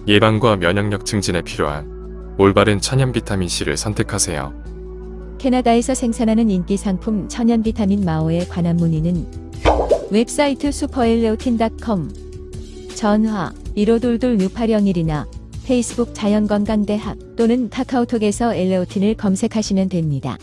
예방과 면역력 증진에 필요한 올바른 천연 비타민C를 선택하세요. 캐나다에서 생산하는 인기 상품 천연 비타민 마오에 관한 문의는 웹사이트 슈퍼엘레오틴닷컴 전화 1522-6801이나 페이스북 자연건강대학 또는 카카오톡에서 엘레오틴을 검색하시면 됩니다.